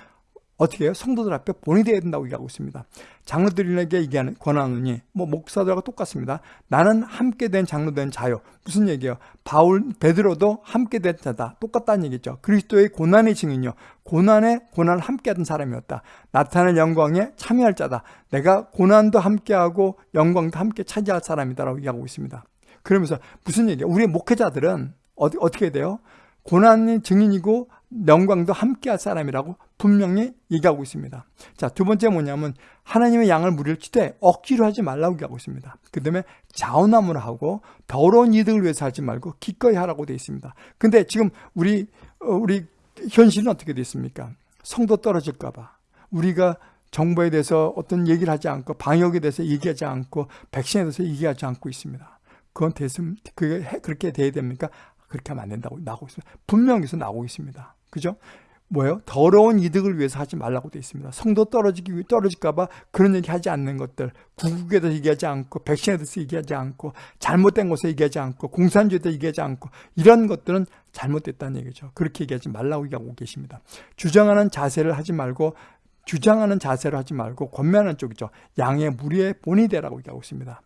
어떻게 해요? 성도들 앞에 본이 되어야 된다고 얘기하고 있습니다. 장로들에게 얘기하는 권한은이 뭐 목사들하고 똑같습니다. 나는 함께 된 장로 된 자요. 무슨 얘기예요? 바울 베드로도 함께 된 자다. 똑같다는 얘기죠. 그리스도의 고난의 증인이요. 고난에 고난을 함께 하던 사람이었다. 나타날 영광에 참여할 자다. 내가 고난도 함께하고 영광도 함께 차지할 사람이다라고 얘기하고 있습니다. 그러면서 무슨 얘기예요? 우리 목회자들은 어디, 어떻게 돼요? 고난의 증인이고 영광도 함께 할 사람이라고 분명히 얘기하고 있습니다. 자, 두 번째 뭐냐면 하나님의 양을 때 억지로 하지 말라고 얘기하고 있습니다. 그 다음에 자원함을 하고 더러운 이득을 위해서 하지 말고 기꺼이 하라고 되어 있습니다. 근데 지금 우리, 어, 우리 현실은 어떻게 되어 있습니까? 성도 떨어질까 봐. 우리가 정부에 대해서 어떤 얘기를 하지 않고 방역에 대해서 얘기하지 않고 백신에 대해서 얘기하지 않고 있습니다. 그건 됐으면 그게 그렇게 돼야 됩니까? 그렇게 하면 안 된다고 나오고 있습니다. 분명히 서 나오고 있습니다. 그죠? 뭐예요? 더러운 이득을 위해서 하지 말라고 되어 있습니다. 성도 떨어지기 떨어질까봐 그런 얘기 하지 않는 것들, 구국에 대해서 얘기하지 않고, 백신에 대해서 얘기하지 않고, 잘못된 것에 얘기하지 않고, 공산주의에 얘기하지 않고, 이런 것들은 잘못됐다는 얘기죠. 그렇게 얘기하지 말라고 얘기하고 계십니다. 주장하는 자세를 하지 말고, 주장하는 자세를 하지 말고, 권면하는 쪽이죠. 양의 무리의 본이 되라고 얘기하고 있습니다.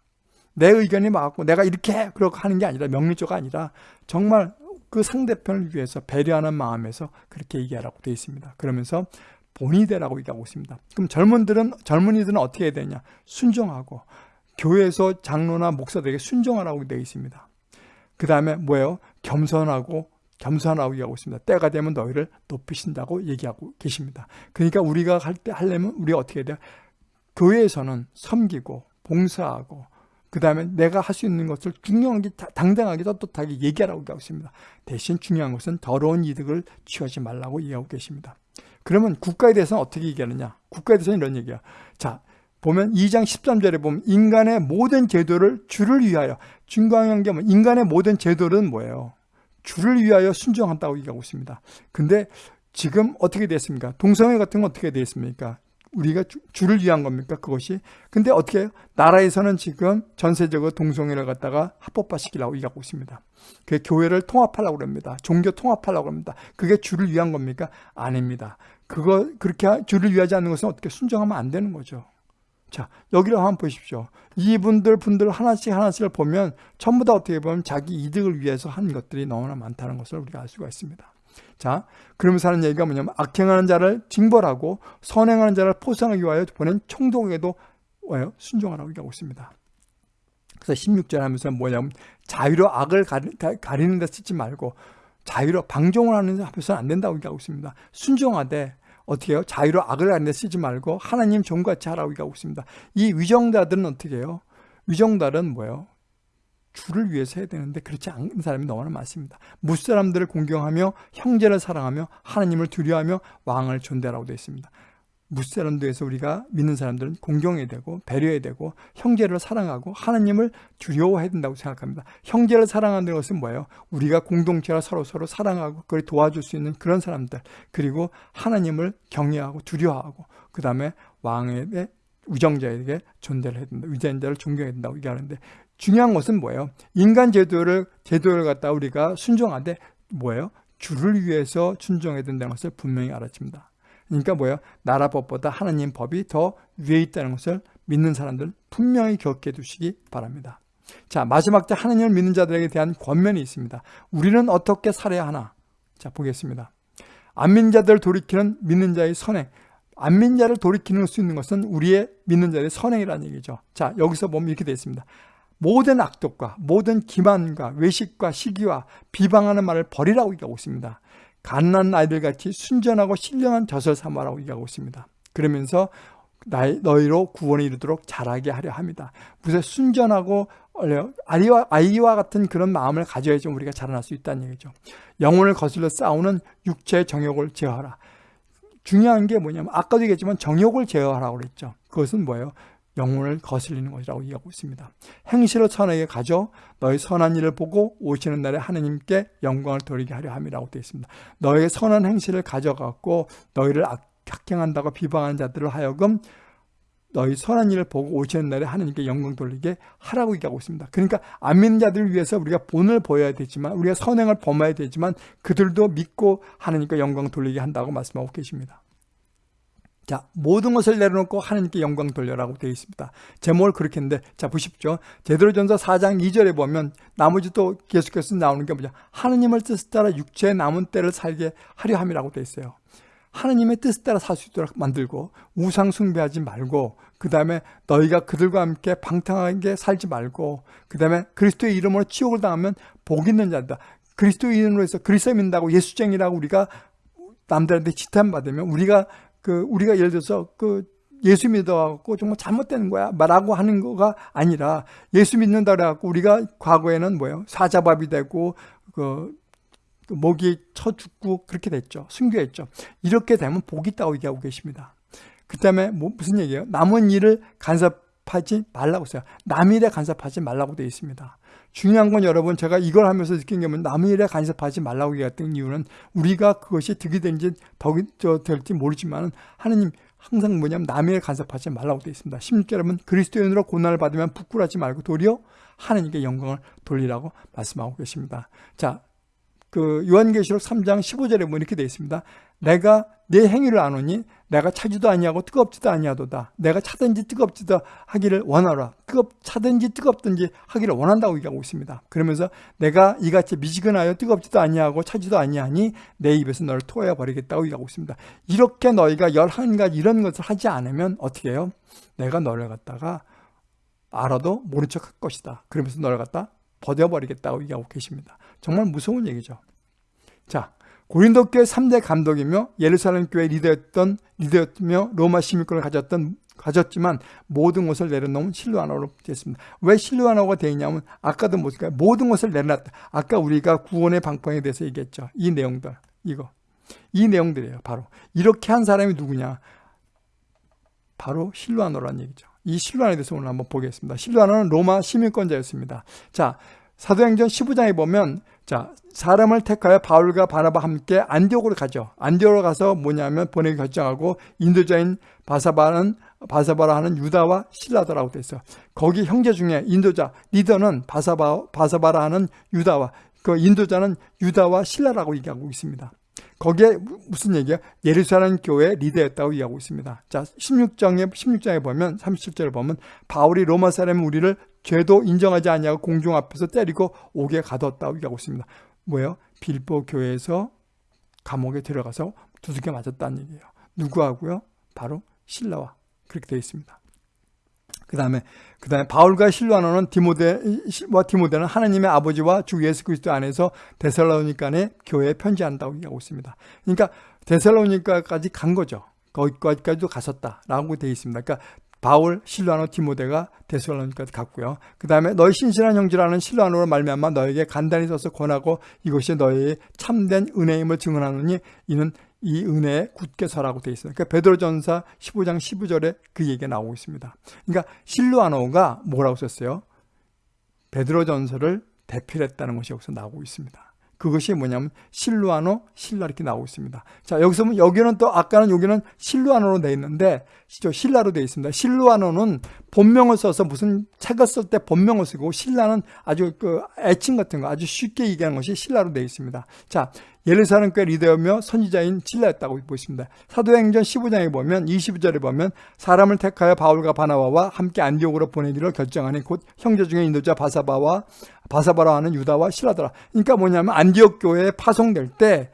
내 의견이 맞고 내가 이렇게 그렇게 하는 게 아니라 명리조가 아니라 정말 그 상대편을 위해서 배려하는 마음에서 그렇게 얘기하라고 되어 있습니다. 그러면서 본이 되라고 얘기하고 있습니다. 그럼 젊은들은 젊은이들은 어떻게 해야 되냐? 순종하고 교회에서 장로나 목사들에게 순종하라고 되어 있습니다. 그 다음에 뭐예요? 겸손하고 겸손하고 얘기하고 있습니다. 때가 되면 너희를 높이신다고 얘기하고 계십니다. 그러니까 우리가 할 때 하려면 우리가 어떻게 해야 돼요? 교회에서는 섬기고 봉사하고 그 다음에 내가 할 수 있는 것을 중요하게 당당하게 떳떳하게 얘기하라고 하고 있습니다. 대신 중요한 것은 더러운 이득을 취하지 말라고 얘기하고 계십니다. 그러면 국가에 대해서는 어떻게 얘기하느냐? 국가에 대해서는 이런 얘기야. 자, 보면 2장 13절에 보면 인간의 모든 제도를 주를 위하여 중요한 게뭐 인간의 모든 제도는 뭐예요? 주를 위하여 순종한다고 얘기하고 있습니다. 근데 지금 어떻게 됐습니까? 동성애 같은 건 어떻게 됐습니까? 우리가 주, 를 위한 겁니까? 그것이. 근데 어떻게 해요? 나라에서는 지금 전세적으로 동성애를 갖다가 합법화시키려고 얘기하고 있습니다. 그 교회를 통합하려고 합니다. 종교 통합하려고 합니다. 그게 주를 위한 겁니까? 아닙니다. 그거 그렇게 주를 위하지 않는 것은 어떻게 순종하면 안 되는 거죠. 자, 여기를 한번 보십시오. 이분들 분들 하나씩 하나씩을 보면 전부 다 어떻게 보면 자기 이득을 위해서 한 것들이 너무나 많다는 것을 우리가 알 수가 있습니다. 자, 그러면서 하는 얘기가 뭐냐면 악행하는 자를 징벌하고 선행하는 자를 포상하기 위하여 보낸 총독에도 와요 순종하라고 얘기하고 있습니다. 그래서 16절 하면서 뭐냐면 자유로 악을 가리, 는 데 쓰지 말고 자유로 방종을 하는 데 하면서는 안 된다고 얘기하고 있습니다. 순종하되 어떻게 해요? 자유로 악을 가리는 데 쓰지 말고 하나님 종같이 하라고 얘기하고 있습니다. 이 위정자들은 어떻게 해요? 위정자들은 뭐예요? 주를 위해서 해야 되는데 그렇지 않은 사람이 너무나 많습니다. 무사람들을 공경하며 형제를 사랑하며 하나님을 두려워하며 왕을 존대라고 되어 있습니다. 무사람들에서 우리가 믿는 사람들은 공경해야 되고 배려해야 되고 형제를 사랑하고 하나님을 두려워해야 된다고 생각합니다. 형제를 사랑하는 것은 뭐예요? 우리가 공동체가 서로 서로 사랑하고 그걸 도와줄 수 있는 그런 사람들 그리고 하나님을 경외하고 두려워하고 그 다음에 왕에게 우정자에게 존대를 해야 된다. 위자인자를 존경해야 된다고 얘기하는데 중요한 것은 뭐예요? 인간 제도를 제도를 갖다 우리가 순종하되 뭐예요? 주를 위해서 순종해야 된다는 것을 분명히 알아집니다. 그러니까 뭐예요? 나라 법보다 하나님 법이 더 위에 있다는 것을 믿는 사람들은 분명히 기억해 두시기 바랍니다. 자 마지막 때 하나님을 믿는 자들에게 대한 권면이 있습니다. 우리는 어떻게 살아야 하나? 자 보겠습니다. 안민 자들 돌이키는 믿는 자의 선행 안민 자를 돌이키는 수 있는 것은 우리의 믿는 자의 선행이라는 얘기죠. 자 여기서 보면 이렇게 되어 있습니다. 모든 악독과 모든 기만과 외식과 시기와 비방하는 말을 버리라고 얘기하고 있습니다. 갓난 아이들같이 순전하고 신령한 젖을 삼아라고 얘기하고 있습니다. 그러면서 너희로 구원에 이르도록 자라게 하려 합니다. 무슨 순전하고 아이와, 아이와 같은 그런 마음을 가져야지 우리가 자라날 수 있다는 얘기죠. 영혼을 거슬러 싸우는 육체의 정욕을 제어하라. 중요한 게 뭐냐면 아까도 얘기했지만 정욕을 제어하라고 그랬죠. 그것은 뭐예요? 영혼을 거슬리는 것이라고 얘기하고 있습니다. 행실을 선하게 가져 너희 선한 일을 보고 오시는 날에 하느님께 영광을 돌리게 하려 함이라고 되어 있습니다. 너의 선한 행실을 가져갖고 너희를 악행한다고 비방하는 자들을 하여금 너희 선한 일을 보고 오시는 날에 하느님께 영광 돌리게 하라고 얘기하고 있습니다. 그러니까 안 믿는 자들을 위해서 우리가 본을 보여야 되지만 우리가 선행을 범해야 되지만 그들도 믿고 하느님께 영광 돌리게 한다고 말씀하고 계십니다. 자, 모든 것을 내려놓고 하나님께 영광 돌려라고 되어 있습니다. 제목을 그렇게 했는데, 자, 보십시오. 제대로전서 4장 2절에 보면, 나머지 또 계속해서 나오는 게 뭐냐. 하나님을 뜻을 따라 육체의 남은 때를 살게 하려 함이라고 되어 있어요. 하나님의 뜻을 따라 살 수 있도록 만들고, 우상 숭배하지 말고, 그 다음에 너희가 그들과 함께 방탕하게 살지 말고, 그 다음에 그리스도의 이름으로 치욕을 당하면 복 있는 자다. 그리스도의 이름으로 해서 그리스도 믿는다고 예수쟁이라고 우리가 남들한테 지탄받으면 우리가 그 우리가 예를 들어서 그 예수 믿어갖고 정말 잘못된 거야 말하고 하는 거가 아니라 예수 믿는다 그래갖고 우리가 과거에는 뭐예요? 사자밥이 되고 그, 그 목이 쳐 죽고 그렇게 됐죠. 순교했죠. 이렇게 되면 복이 있다고 얘기하고 계십니다. 그 다음에 뭐 무슨 얘기예요? 남은 일을 간섭하지 말라고 써요. 남의 일에 간섭하지 말라고 되어 있습니다 중요한 건 여러분 제가 이걸 하면서 느낀 게 뭐냐면 남의 일에 간섭하지 말라고 얘기했던 이유는 우리가 그것이 득이 되는지 덕이 될지 모르지만 하느님 항상 뭐냐면 남의 일에 간섭하지 말라고 되어 있습니다. 16절 여러분 그리스도인으로 고난을 받으면 부끄러워하지 말고 도리어 하느님께 영광을 돌리라고 말씀하고 계십니다. 자, 그 요한계시록 3장 15절에 보면 이렇게 되어 있습니다. 내가 내 행위를 아노니 내가 차지도 아니하고 뜨겁지도 아니하도다. 내가 차든지 뜨겁지도 하기를 원하라. 뜨겁 차든지 뜨겁든지 하기를 원한다고 얘기하고 있습니다. 그러면서 내가 이같이 미지근하여 뜨겁지도 아니하고 차지도 아니하니 내 입에서 너를 토하여 버리겠다고 얘기하고 있습니다. 이렇게 너희가 열한 가지 이런 것을 하지 않으면 어떻게 해요? 내가 너를 갖다가 알아도 모른 척 할 것이다. 그러면서 너를 갖다 버려버리겠다고 얘기하고 계십니다. 정말 무서운 얘기죠. 자, 고린도 교회 3대 감독이며 예루살렘 교회 리더였던 리더였며 로마 시민권을 가졌던 가졌지만 모든 것을 내려놓은 실루아나로 됐습니다. 왜 실루아나가 되어 있냐면 아까도 보니까 모든 것을 내려놨다. 아까 우리가 구원의 방법에 대해서 얘기했죠. 이 내용들 이거 이 내용들이에요. 바로 이렇게 한 사람이 누구냐? 바로 실루아노라는 얘기죠. 이 실루아나에 대해서 오늘 한번 보겠습니다. 실루아나는 로마 시민권자였습니다. 자, 사도행전 15장에 보면 자 사람을 택하여 바울과 바나바 함께 안디옥으로 가죠. 안디옥으로 가서 뭐냐면 보내기 결정하고 인도자인 바사바는 바사바라 하는 유다와 신라더라고 돼 있어. 거기 형제 중에 인도자 리더는 바사바 바사바라 하는 유다와 그 인도자는 유다와 신라라고 얘기하고 있습니다. 거기에 무슨 얘기야? 예루살렘 교회 리더였다고 얘기하고 있습니다. 자, 16장에 16장에 보면 37절을 보면 바울이 로마 사람 우리를 죄도 인정하지 않냐고 공중 앞에서 때리고 옥에 가뒀다고 얘기하고 있습니다. 뭐예요? 빌보 교회에서 감옥에 들어가서 두둑에 맞았다는 얘기예요. 누구하고요? 바로 신라와 그렇게 되어 있습니다. 그 다음에 그 다음에 바울과 실로아노는 디모데와 디모데는 하나님의 아버지와 주 예수 그리스도 안에서 데살로니카의 교회에 편지한다고 얘기하고 있습니다. 그러니까 데살로니카까지 간 거죠. 거기까지도 갔었다라고 되어 있습니다. 그러니까 바울, 실로아노, 디모데가 데살로니까지 갔고요. 그 다음에 너희 신실한 형제라는 실로아노로 말미암아 너에게 간단히 써서 권하고 이것이 너희의 참된 은혜임을 증언하노니 이는 이 은혜에 굳게 서라고 되어 있어요. 그러니까 베드로전서 15장 15절에 그 얘기가 나오고 있습니다. 그러니까 실로아노가 뭐라고 썼어요? 베드로전서를 대필했다는 것이 여기서 나오고 있습니다. 그것이 뭐냐면 실루아노, 실라 이렇게 나오고 있습니다. 자, 여기서 보면 여기는 또 아까는 여기는 실루아노로 되어 있는데 실라로 되어 있습니다. 실루아노는 본명을 써서 무슨 책을 쓸 때 본명을 쓰고 신라는 아주 그 애칭 같은 거 아주 쉽게 얘기하는 것이 신라로 되어 있습니다. 자, 예루살렘 교 리더였며 선지자인 신라였다고 보십니다. 사도행전 15장에 보면 22절에 보면 사람을 택하여 바울과 바나바와 함께 안디옥으로 보내기로 결정하니 곧 형제 중에 인도자 바사바와 바사바라 하는 유다와 신라더라. 그러니까 뭐냐면 안디옥 교회에 파송될 때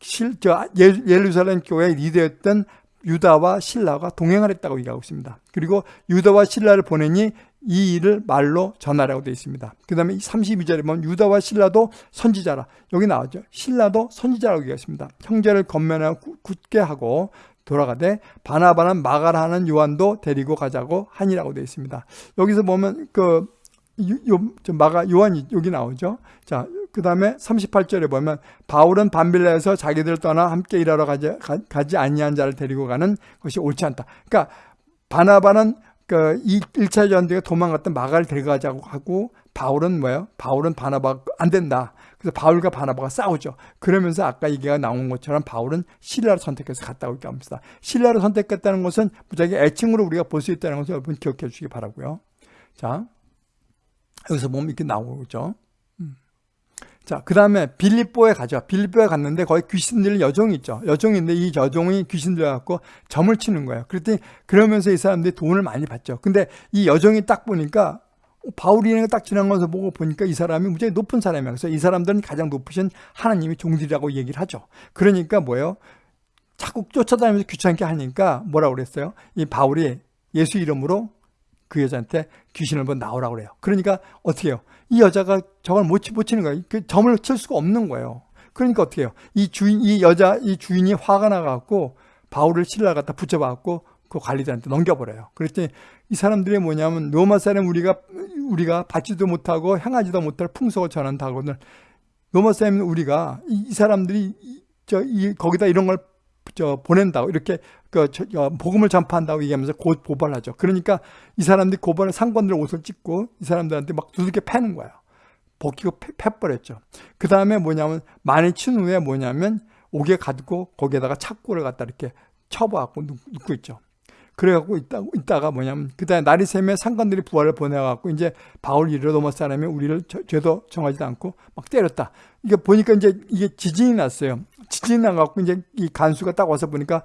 실, 저 예루살렘 교회 리더였던 유다와 신라가 동행을 했다고 얘기하고 있습니다. 그리고 유다와 신라를 보내니 이 일을 말로 전하라고 되어 있습니다. 그 다음에 32절에 보면 유다와 신라도 선지자라. 여기 나왔죠. 신라도 선지자라고 얘기했습니다. 형제를 겉면하고 굳게 하고 돌아가되 바나바는 마가라 하는 요한도 데리고 가자고 하니라고 되어 있습니다. 여기서 보면 그 요, 마가 요한이 여기 나오죠. 자, 그 다음에 38절에 보면 바울은 반빌라에서 자기들 떠나 함께 일하러 가지, 가 지 아니한 자를 데리고 가는 것이 옳지 않다. 그러니까 바나바는 그 1차 전쟁에 도망갔던 마가를 데려가자고 하고 바울은 뭐예요? 바울은 바나바 안 된다. 그래서 바울과 바나바가 싸우죠. 그러면서 아까 얘기가 나온 것처럼 바울은 신라를 선택해서 갔다고 얘기합니다. 신라를 선택했다는 것은 무작위 애칭으로 우리가 볼 수 있다는 것을 여러분 기억해 주시기 바라고요. 자, 여기서 보면 이렇게 나오죠. 자, 그 다음에 빌립보에 가죠. 빌립보에 갔는데 거기 귀신들 여종이 있죠. 여종인데 이 여종이 귀신들 갖고 점을 치는 거예요. 그랬더니 그러면서 이 사람들이 돈을 많이 받죠. 근데 이 여종이 딱 보니까 바울이 딱 지나가면서 보고 보니까 이 사람이 굉장히 높은 사람이야. 그래서 이 사람들은 가장 높으신 하나님이 종들이라고 얘기를 하죠. 그러니까 뭐예요? 자꾸 쫓아다니면서 귀찮게 하니까 뭐라고 그랬어요? 이 바울이 예수 이름으로 그 여자한테 귀신을 한번 나오라고 그래요. 그러니까 어떻게 해요? 이 여자가 저걸 못, 못 치는 거예요. 그 점을 칠 수가 없는 거예요. 그러니까 어떻게 해요? 이 주인, 이 여자, 이 주인이 화가 나갖고 바울을 신라 갖다 붙여갖고 그 관리자한테 넘겨버려요. 그랬더니 이 사람들이 뭐냐면 로마 사람 우리가 우리가 받지도 못하고 향하지도 못할 풍속을 전한다고는 로마 사람 우리가 이, 이 사람들이 저 이 거기다 이런 걸 저 보낸다고 이렇게 그 저, 복음을 전파한다고 얘기하면서 곧 고발하죠. 그러니까 이 사람들이 고발을 상관들 옷을 찢고 이 사람들한테 막 두들겨 패는 거예요. 벗기고 패버렸죠. 그 다음에 뭐냐면 많이 친 후에 뭐냐면 옥에 가두고 거기에다가 착고를 갖다 이렇게 쳐봐갖고 눕고 있죠. 그래갖고 있다, 있다가 뭐냐면 그 다음에 날이 새면 상관들이 부활을 보내갖고 이제 바울 이르러 넘어 사람이 우리를 죄도 정하지도 않고 막 때렸다. 이게 보니까 이제 이게 지진이 났어요. 지진이 나갖고 이제 이 간수가 딱 와서 보니까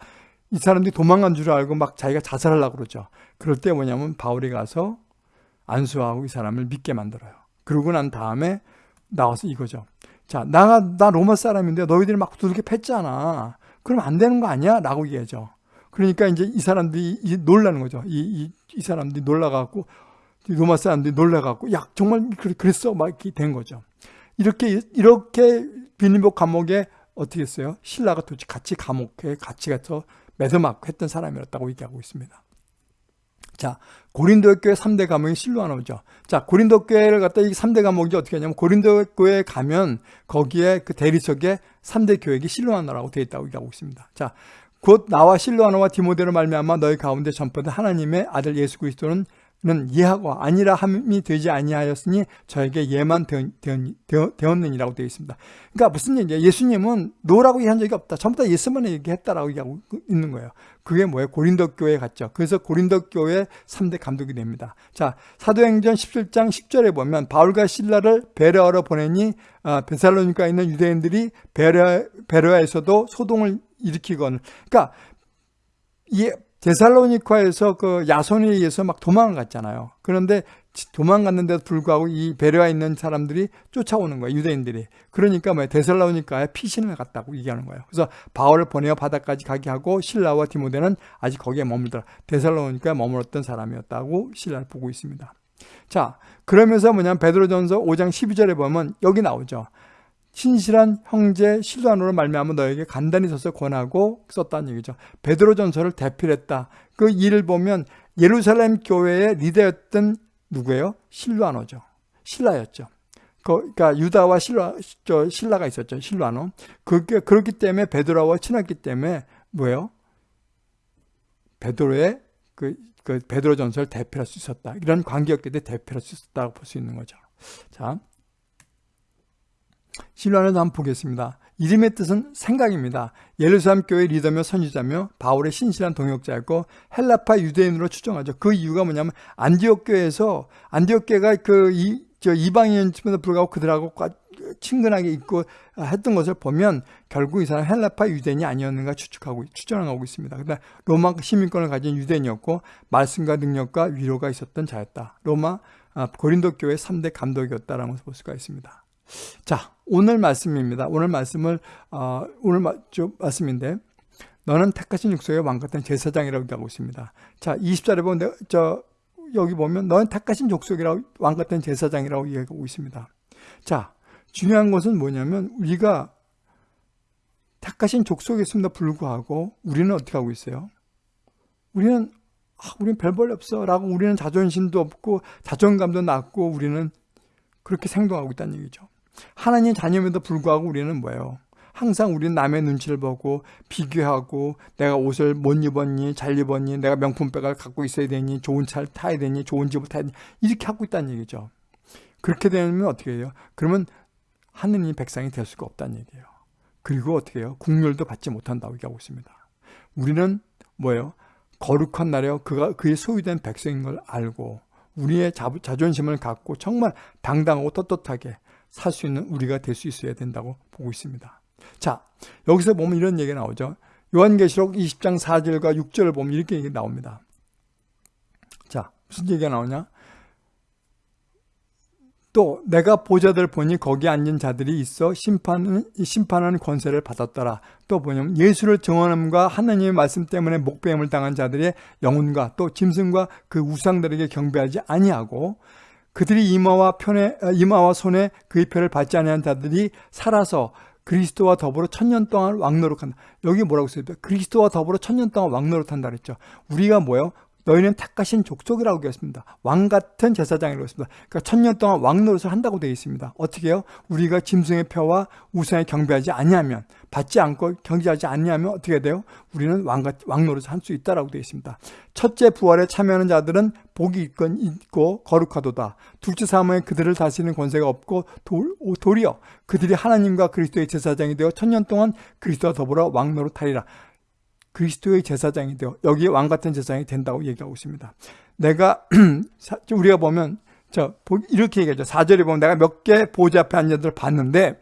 이 사람들이 도망간 줄 알고 막 자기가 자살하려고 그러죠. 그럴 때 뭐냐면 바울이 가서 안수하고 이 사람을 믿게 만들어요. 그러고 난 다음에 나와서 이거죠. 자, 나, 나 로마 사람인데 너희들이 막 두들겨 팼잖아. 그럼 안 되는 거 아니야? 라고 얘기하죠. 그러니까 이제 이 사람들이 이제 놀라는 거죠. 이, 이, 이 사람들이 놀라갖고, 로마 사람들이 놀라갖고, 야, 정말 그랬어? 막 이렇게 된 거죠. 이렇게, 이렇게 빌리복 감옥에 어떻게 했어요? 신라가 도대체 같이 감옥에 같이 가서 매듭맞고 했던 사람이었다고 얘기하고 있습니다. 자, 고린도 교회 3대 감옥이 실로하나오죠. 자, 고린도 교회를 갖다 이 3대 감옥이 어떻게 하냐면 고린도 교회에 가면 거기에 그 대리석에 3대 교회가 실로하나라고 되어 있다고 얘기하고 있습니다. 자, 곧 나와 실로하나와 디모데로 말미암아 너희 가운데 전파된 하나님의 아들 예수 그리스도는 는 예하고 아니라 함이 되지 아니하였으니 저에게 예만 되었느니라고 되어 있습니다. 그러니까 무슨 얘기냐? 예수님은 no라고 얘기한 적이 없다. 전부 다 yes만 얘기했다라고 얘기하고 있는 거예요. 그게 뭐예요? 고린도 교회 갔죠. 그래서 고린도 교회 3대 감독이 됩니다. 자, 사도행전 17장 10절에 보면 바울과 실라를 베레아로 보내니 아, 데살로니가에 있는 유대인들이 베레아, 베레아에서도 소동을 일으키건 그러니까 이 데살로니카에서 그 야손에 의해서 막 도망을 갔잖아요. 그런데 도망갔는데도 불구하고 이 베레아에 있는 사람들이 쫓아오는 거예요. 유대인들이. 그러니까 뭐 데살로니카에 피신을 갔다고 얘기하는 거예요. 그래서 바울을 보내어 바다까지 가게 하고 신라와 디모데는 아직 거기에 머물더라. 데살로니카에 머물었던 사람이었다고 신라를 보고 있습니다. 자, 그러면서 뭐냐면 베드로전서 5장 12절에 보면 여기 나오죠. 신실한 형제 실도안으로 말미암아 너에게 간단히 써서 권하고 썼다는 얘기죠. 베드로전서를 대필했다. 그 일을 보면 예루살렘 교회의 리더였던 누구예요? 실루아노죠. 신라였죠. 그러니까 유다와 신라, 저 신라가 있었죠. 실루아노. 그게 그렇기 때문에 베드로와 친했기 때문에 뭐예요? 베드로의 그, 그 베드로 전설 대표할 수 있었다. 이런 관계였기 때문에 대표할 수 있었다고 볼 수 있는 거죠. 자, 신라는 한번 보겠습니다. 이름의 뜻은 생각입니다. 예루살렘 교회 리더며 선지자며 바울의 신실한 동역자였고 헬라파 유대인으로 추정하죠. 그 이유가 뭐냐면 안디옥 교회에서 안디옥 교회가 그 이, 저 이방인임에도 불구하고 그들하고 친근하게 있고 했던 것을 보면 결국 이 사람 헬라파 유대인이 아니었는가 추측하고 추정하고 있습니다. 그러나 로마 시민권을 가진 유대인이었고 말씀과 능력과 위로가 있었던 자였다. 로마 아, 고린도 교회 3대 감독이었다라는 것을 볼 수가 있습니다. 자, 오늘 말씀입니다. 오늘 말씀을 어, 오늘 마, 좀 말씀인데 너는 택하신 육소의 왕 같은 제사장이라고 얘기하고 있습니다. 자, 20절에 보면 저 여기 보면 너는 택하신 족속이라고 왕 같은 제사장이라고 얘기하고 있습니다. 자, 중요한 것은 뭐냐면 우리가 택하신 족속이었음에도 불구하고 우리는 어떻게 하고 있어요? 우리는 아, 우리는 별볼 없어 라고 우리는 자존심도 없고 자존감도 낮고 우리는 그렇게 생동하고 있다는 얘기죠. 하나님 자녀임에도 불구하고 우리는 뭐예요? 항상 우리는 남의 눈치를 보고 비교하고 내가 옷을 못 입었니 잘 입었니 내가 명품백을 갖고 있어야 되니 좋은 차를 타야 되니 좋은 집을 타야 되니 이렇게 하고 있다는 얘기죠. 그렇게 되면 어떻게 해요? 그러면 하느님 백성이 될 수가 없다는 얘기예요. 그리고 어떻게 해요? 국률도 받지 못한다고 얘기하고 있습니다. 우리는 뭐예요? 거룩한 나라요. 그가 그의 소유된 백성인 걸 알고 우리의 자, 자존심을 갖고 정말 당당하고 떳떳하게 살 수 있는 우리가 될 수 있어야 된다고 보고 있습니다. 자, 여기서 보면 이런 얘기가 나오죠. 요한계시록 20장 4절과 6절을 보면 이렇게 얘기 나옵니다. 자, 무슨 얘기가 나오냐? 또 내가 보자들 보니 거기 앉은 자들이 있어 심판은, 심판하는 권세를 받았더라. 또 뭐냐면 예수를 정언함과 하나님의 말씀 때문에 목배임을 당한 자들의 영혼과 또 짐승과 그 우상들에게 경배하지 아니하고 그들이 이마와 편에 이마와 손에 그의 표를 받지 아니한 자들이 살아서 그리스도와 더불어 천년 동안 왕노릇한다. 여기 뭐라고 써있어요? 그리스도와 더불어 천년 동안 왕노릇한다 그랬죠. 우리가 뭐예요? 너희는 택하신 족속이라고 되었습니다. 왕 같은 제사장이라고 했습니다. 그러니까 천년 동안 왕 노릇을 한다고 되어 있습니다. 어떻게 해요? 우리가 짐승의 표와 우상에 경배하지 아니하면 받지 않고 경지하지 아니하면 어떻게 돼요? 우리는 왕, 왕 노릇을 할수 있다라고 되어 있습니다. 첫째 부활에 참여하는 자들은 복이 있건 있고 거룩하도다. 둘째 사모에 그들을 다스리는 권세가 없고 도, 도리어 그들이 하나님과 그리스도의 제사장이 되어 천년 동안 그리스도와 더불어 왕 노릇 하리라. 그리스도의 제사장이 되어 여기 왕 같은 제사장이 된다고 얘기하고 있습니다. 내가 우리가 보면 저 이렇게 얘기하죠. 4절에 보면 내가 몇 개 보좌 앞에 앉은 자들을 봤는데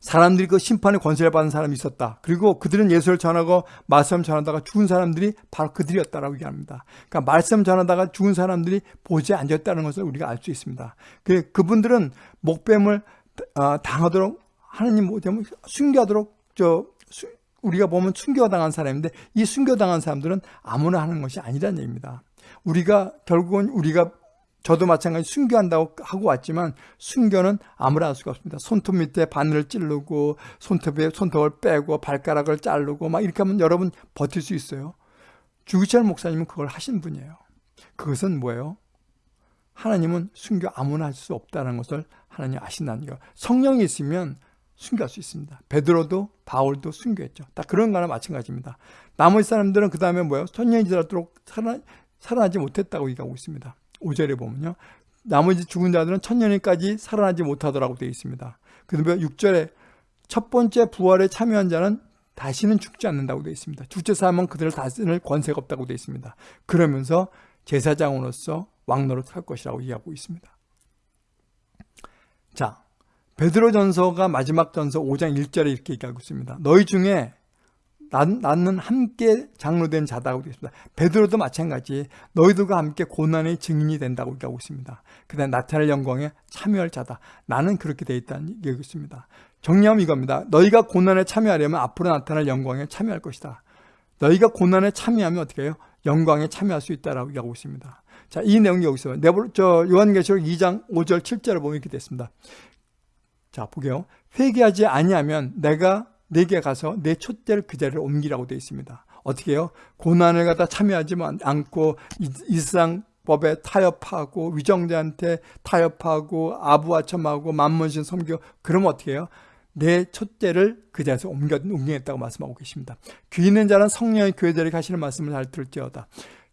사람들이 그 심판의 권세를 받은 사람이 있었다. 그리고 그들은 예수를 전하고 말씀 전하다가 죽은 사람들이 바로 그들이었다라고 얘기합니다. 그러니까 말씀 전하다가 죽은 사람들이 보좌에 앉았다는 것을 우리가 알 수 있습니다. 그 그분들은 목뱀을 어, 당하도록 하나님 뭐냐면 순교하도록 저 우리가 보면 순교당한 사람인데 이 순교당한 사람들은 아무나 하는 것이 아니라는 얘기입니다. 우리가 결국은 우리가 저도 마찬가지 순교한다고 하고 왔지만 순교는 아무나 할 수가 없습니다. 손톱 밑에 바늘을 찌르고 손톱에 손톱을 빼고 발가락을 자르고 막 이렇게 하면 여러분 버틸 수 있어요. 주기철 목사님은 그걸 하신 분이에요. 그것은 뭐예요? 하나님은 순교 아무나 할 수 없다는 것을 하나님 아신다는 거. 성령이 있으면 순교할 수 있습니다. 베드로도 바울도 순교했죠. 다 그런 거나 마찬가지입니다. 나머지 사람들은 그 다음에 뭐예요? 천년이 지나도록 살아, 살아나지 못했다고 얘기하고 있습니다. 5절에 보면요. 나머지 죽은 자들은 천년이까지 살아나지 못하더라고 되어 있습니다. 그 다음에 6절에 첫 번째 부활에 참여한 자는 다시는 죽지 않는다고 되어 있습니다. 둘째 사람은 그들을 다스릴 권세가 없다고 되어 있습니다. 그러면서 제사장으로서 왕노릇 할 것이라고 얘기하고 있습니다. 자, 베드로전서가 마지막 전서 5장 1절에 이렇게 얘기하고 있습니다. 너희 중에 나는 함께 장로된 자다고 되어 있습니다. 베드로도 마찬가지 너희들과 함께 고난의 증인이 된다고 얘기하고 있습니다. 그 다음 나타날 영광에 참여할 자다. 나는 그렇게 되어 있다는 얘기하고 있습니다. 정리하면 이겁니다. 너희가 고난에 참여하려면 앞으로 나타날 영광에 참여할 것이다. 너희가 고난에 참여하면 어떻게 해요? 영광에 참여할 수 있다라고 얘기하고 있습니다. 자, 이 내용이 여기 있어요. 저 요한계시록 2장 5절 7절을 보면 이렇게 됐습니다. 자, 보게요. 회개하지 아니하면 내가 내게 가서 내 촛대를 그 자리를 옮기라고 되어 있습니다. 어떻게 해요? 고난을 갖다 참여하지 않고 일상법에 타협하고 위정자한테 타협하고 아부아첨하고 만문신 섬겨 그러면 어떻게 해요? 내 첫째를 그 자리에서 옮겨, 옮기겠다고 말씀하고 계십니다. 귀 있는 자는 성령의 교회들에게 하시는 말씀을 잘 들을지어다.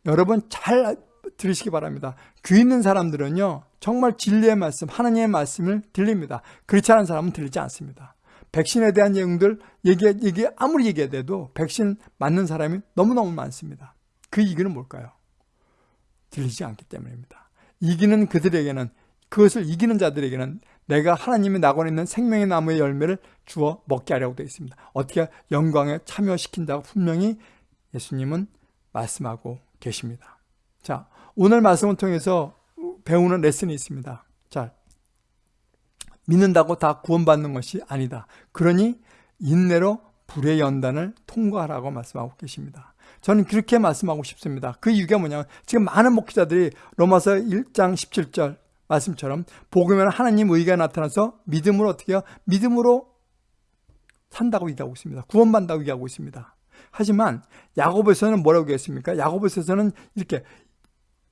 여러분 잘 들으시기 바랍니다. 귀 있는 사람들은요 정말 진리의 말씀, 하나님의 말씀을 들립니다. 그렇지 않은 사람은 들리지 않습니다. 백신에 대한 내용들 얘기, 얘기 아무리 얘기해도 백신 맞는 사람이 너무너무 많습니다. 그 이유는 뭘까요? 들리지 않기 때문입니다. 이기는 그들에게는 그것을 이기는 자들에게는 내가 하나님이 나고 있는 생명의 나무의 열매를 주어 먹게 하려고 되어 있습니다. 어떻게 영광에 참여시킨다고 분명히 예수님은 말씀하고 계십니다. 자, 오늘 말씀을 통해서 배우는 레슨이 있습니다. 자, 믿는다고 다 구원받는 것이 아니다. 그러니 인내로 불의 연단을 통과하라고 말씀하고 계십니다. 저는 그렇게 말씀하고 싶습니다. 그 이유가 뭐냐면 지금 많은 목회자들이 로마서 1장 17절 말씀처럼 복음에는 하나님 의가 나타나서 믿음으로 어떻게 해요? 믿음으로 산다고 얘기하고 있습니다. 구원받는다고 얘기하고 있습니다. 하지만 야고보에서는 뭐라고 했습니까? 야고보에서는 이렇게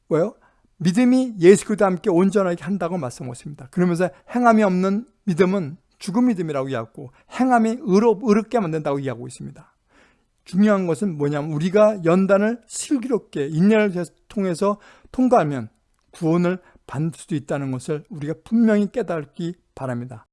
뭐요? 믿음이 예수 그리스도와 함께 온전하게 한다고 말씀하셨습니다. 그러면서 행함이 없는 믿음은 죽은 믿음이라고 이야기하고 행함이 의롭, 의롭게 만든다고 이야기하고 있습니다. 중요한 것은 뭐냐면 우리가 연단을 슬기롭게 인내를 통해서 통과하면 구원을 받을 수도 있다는 것을 우리가 분명히 깨닫기 바랍니다.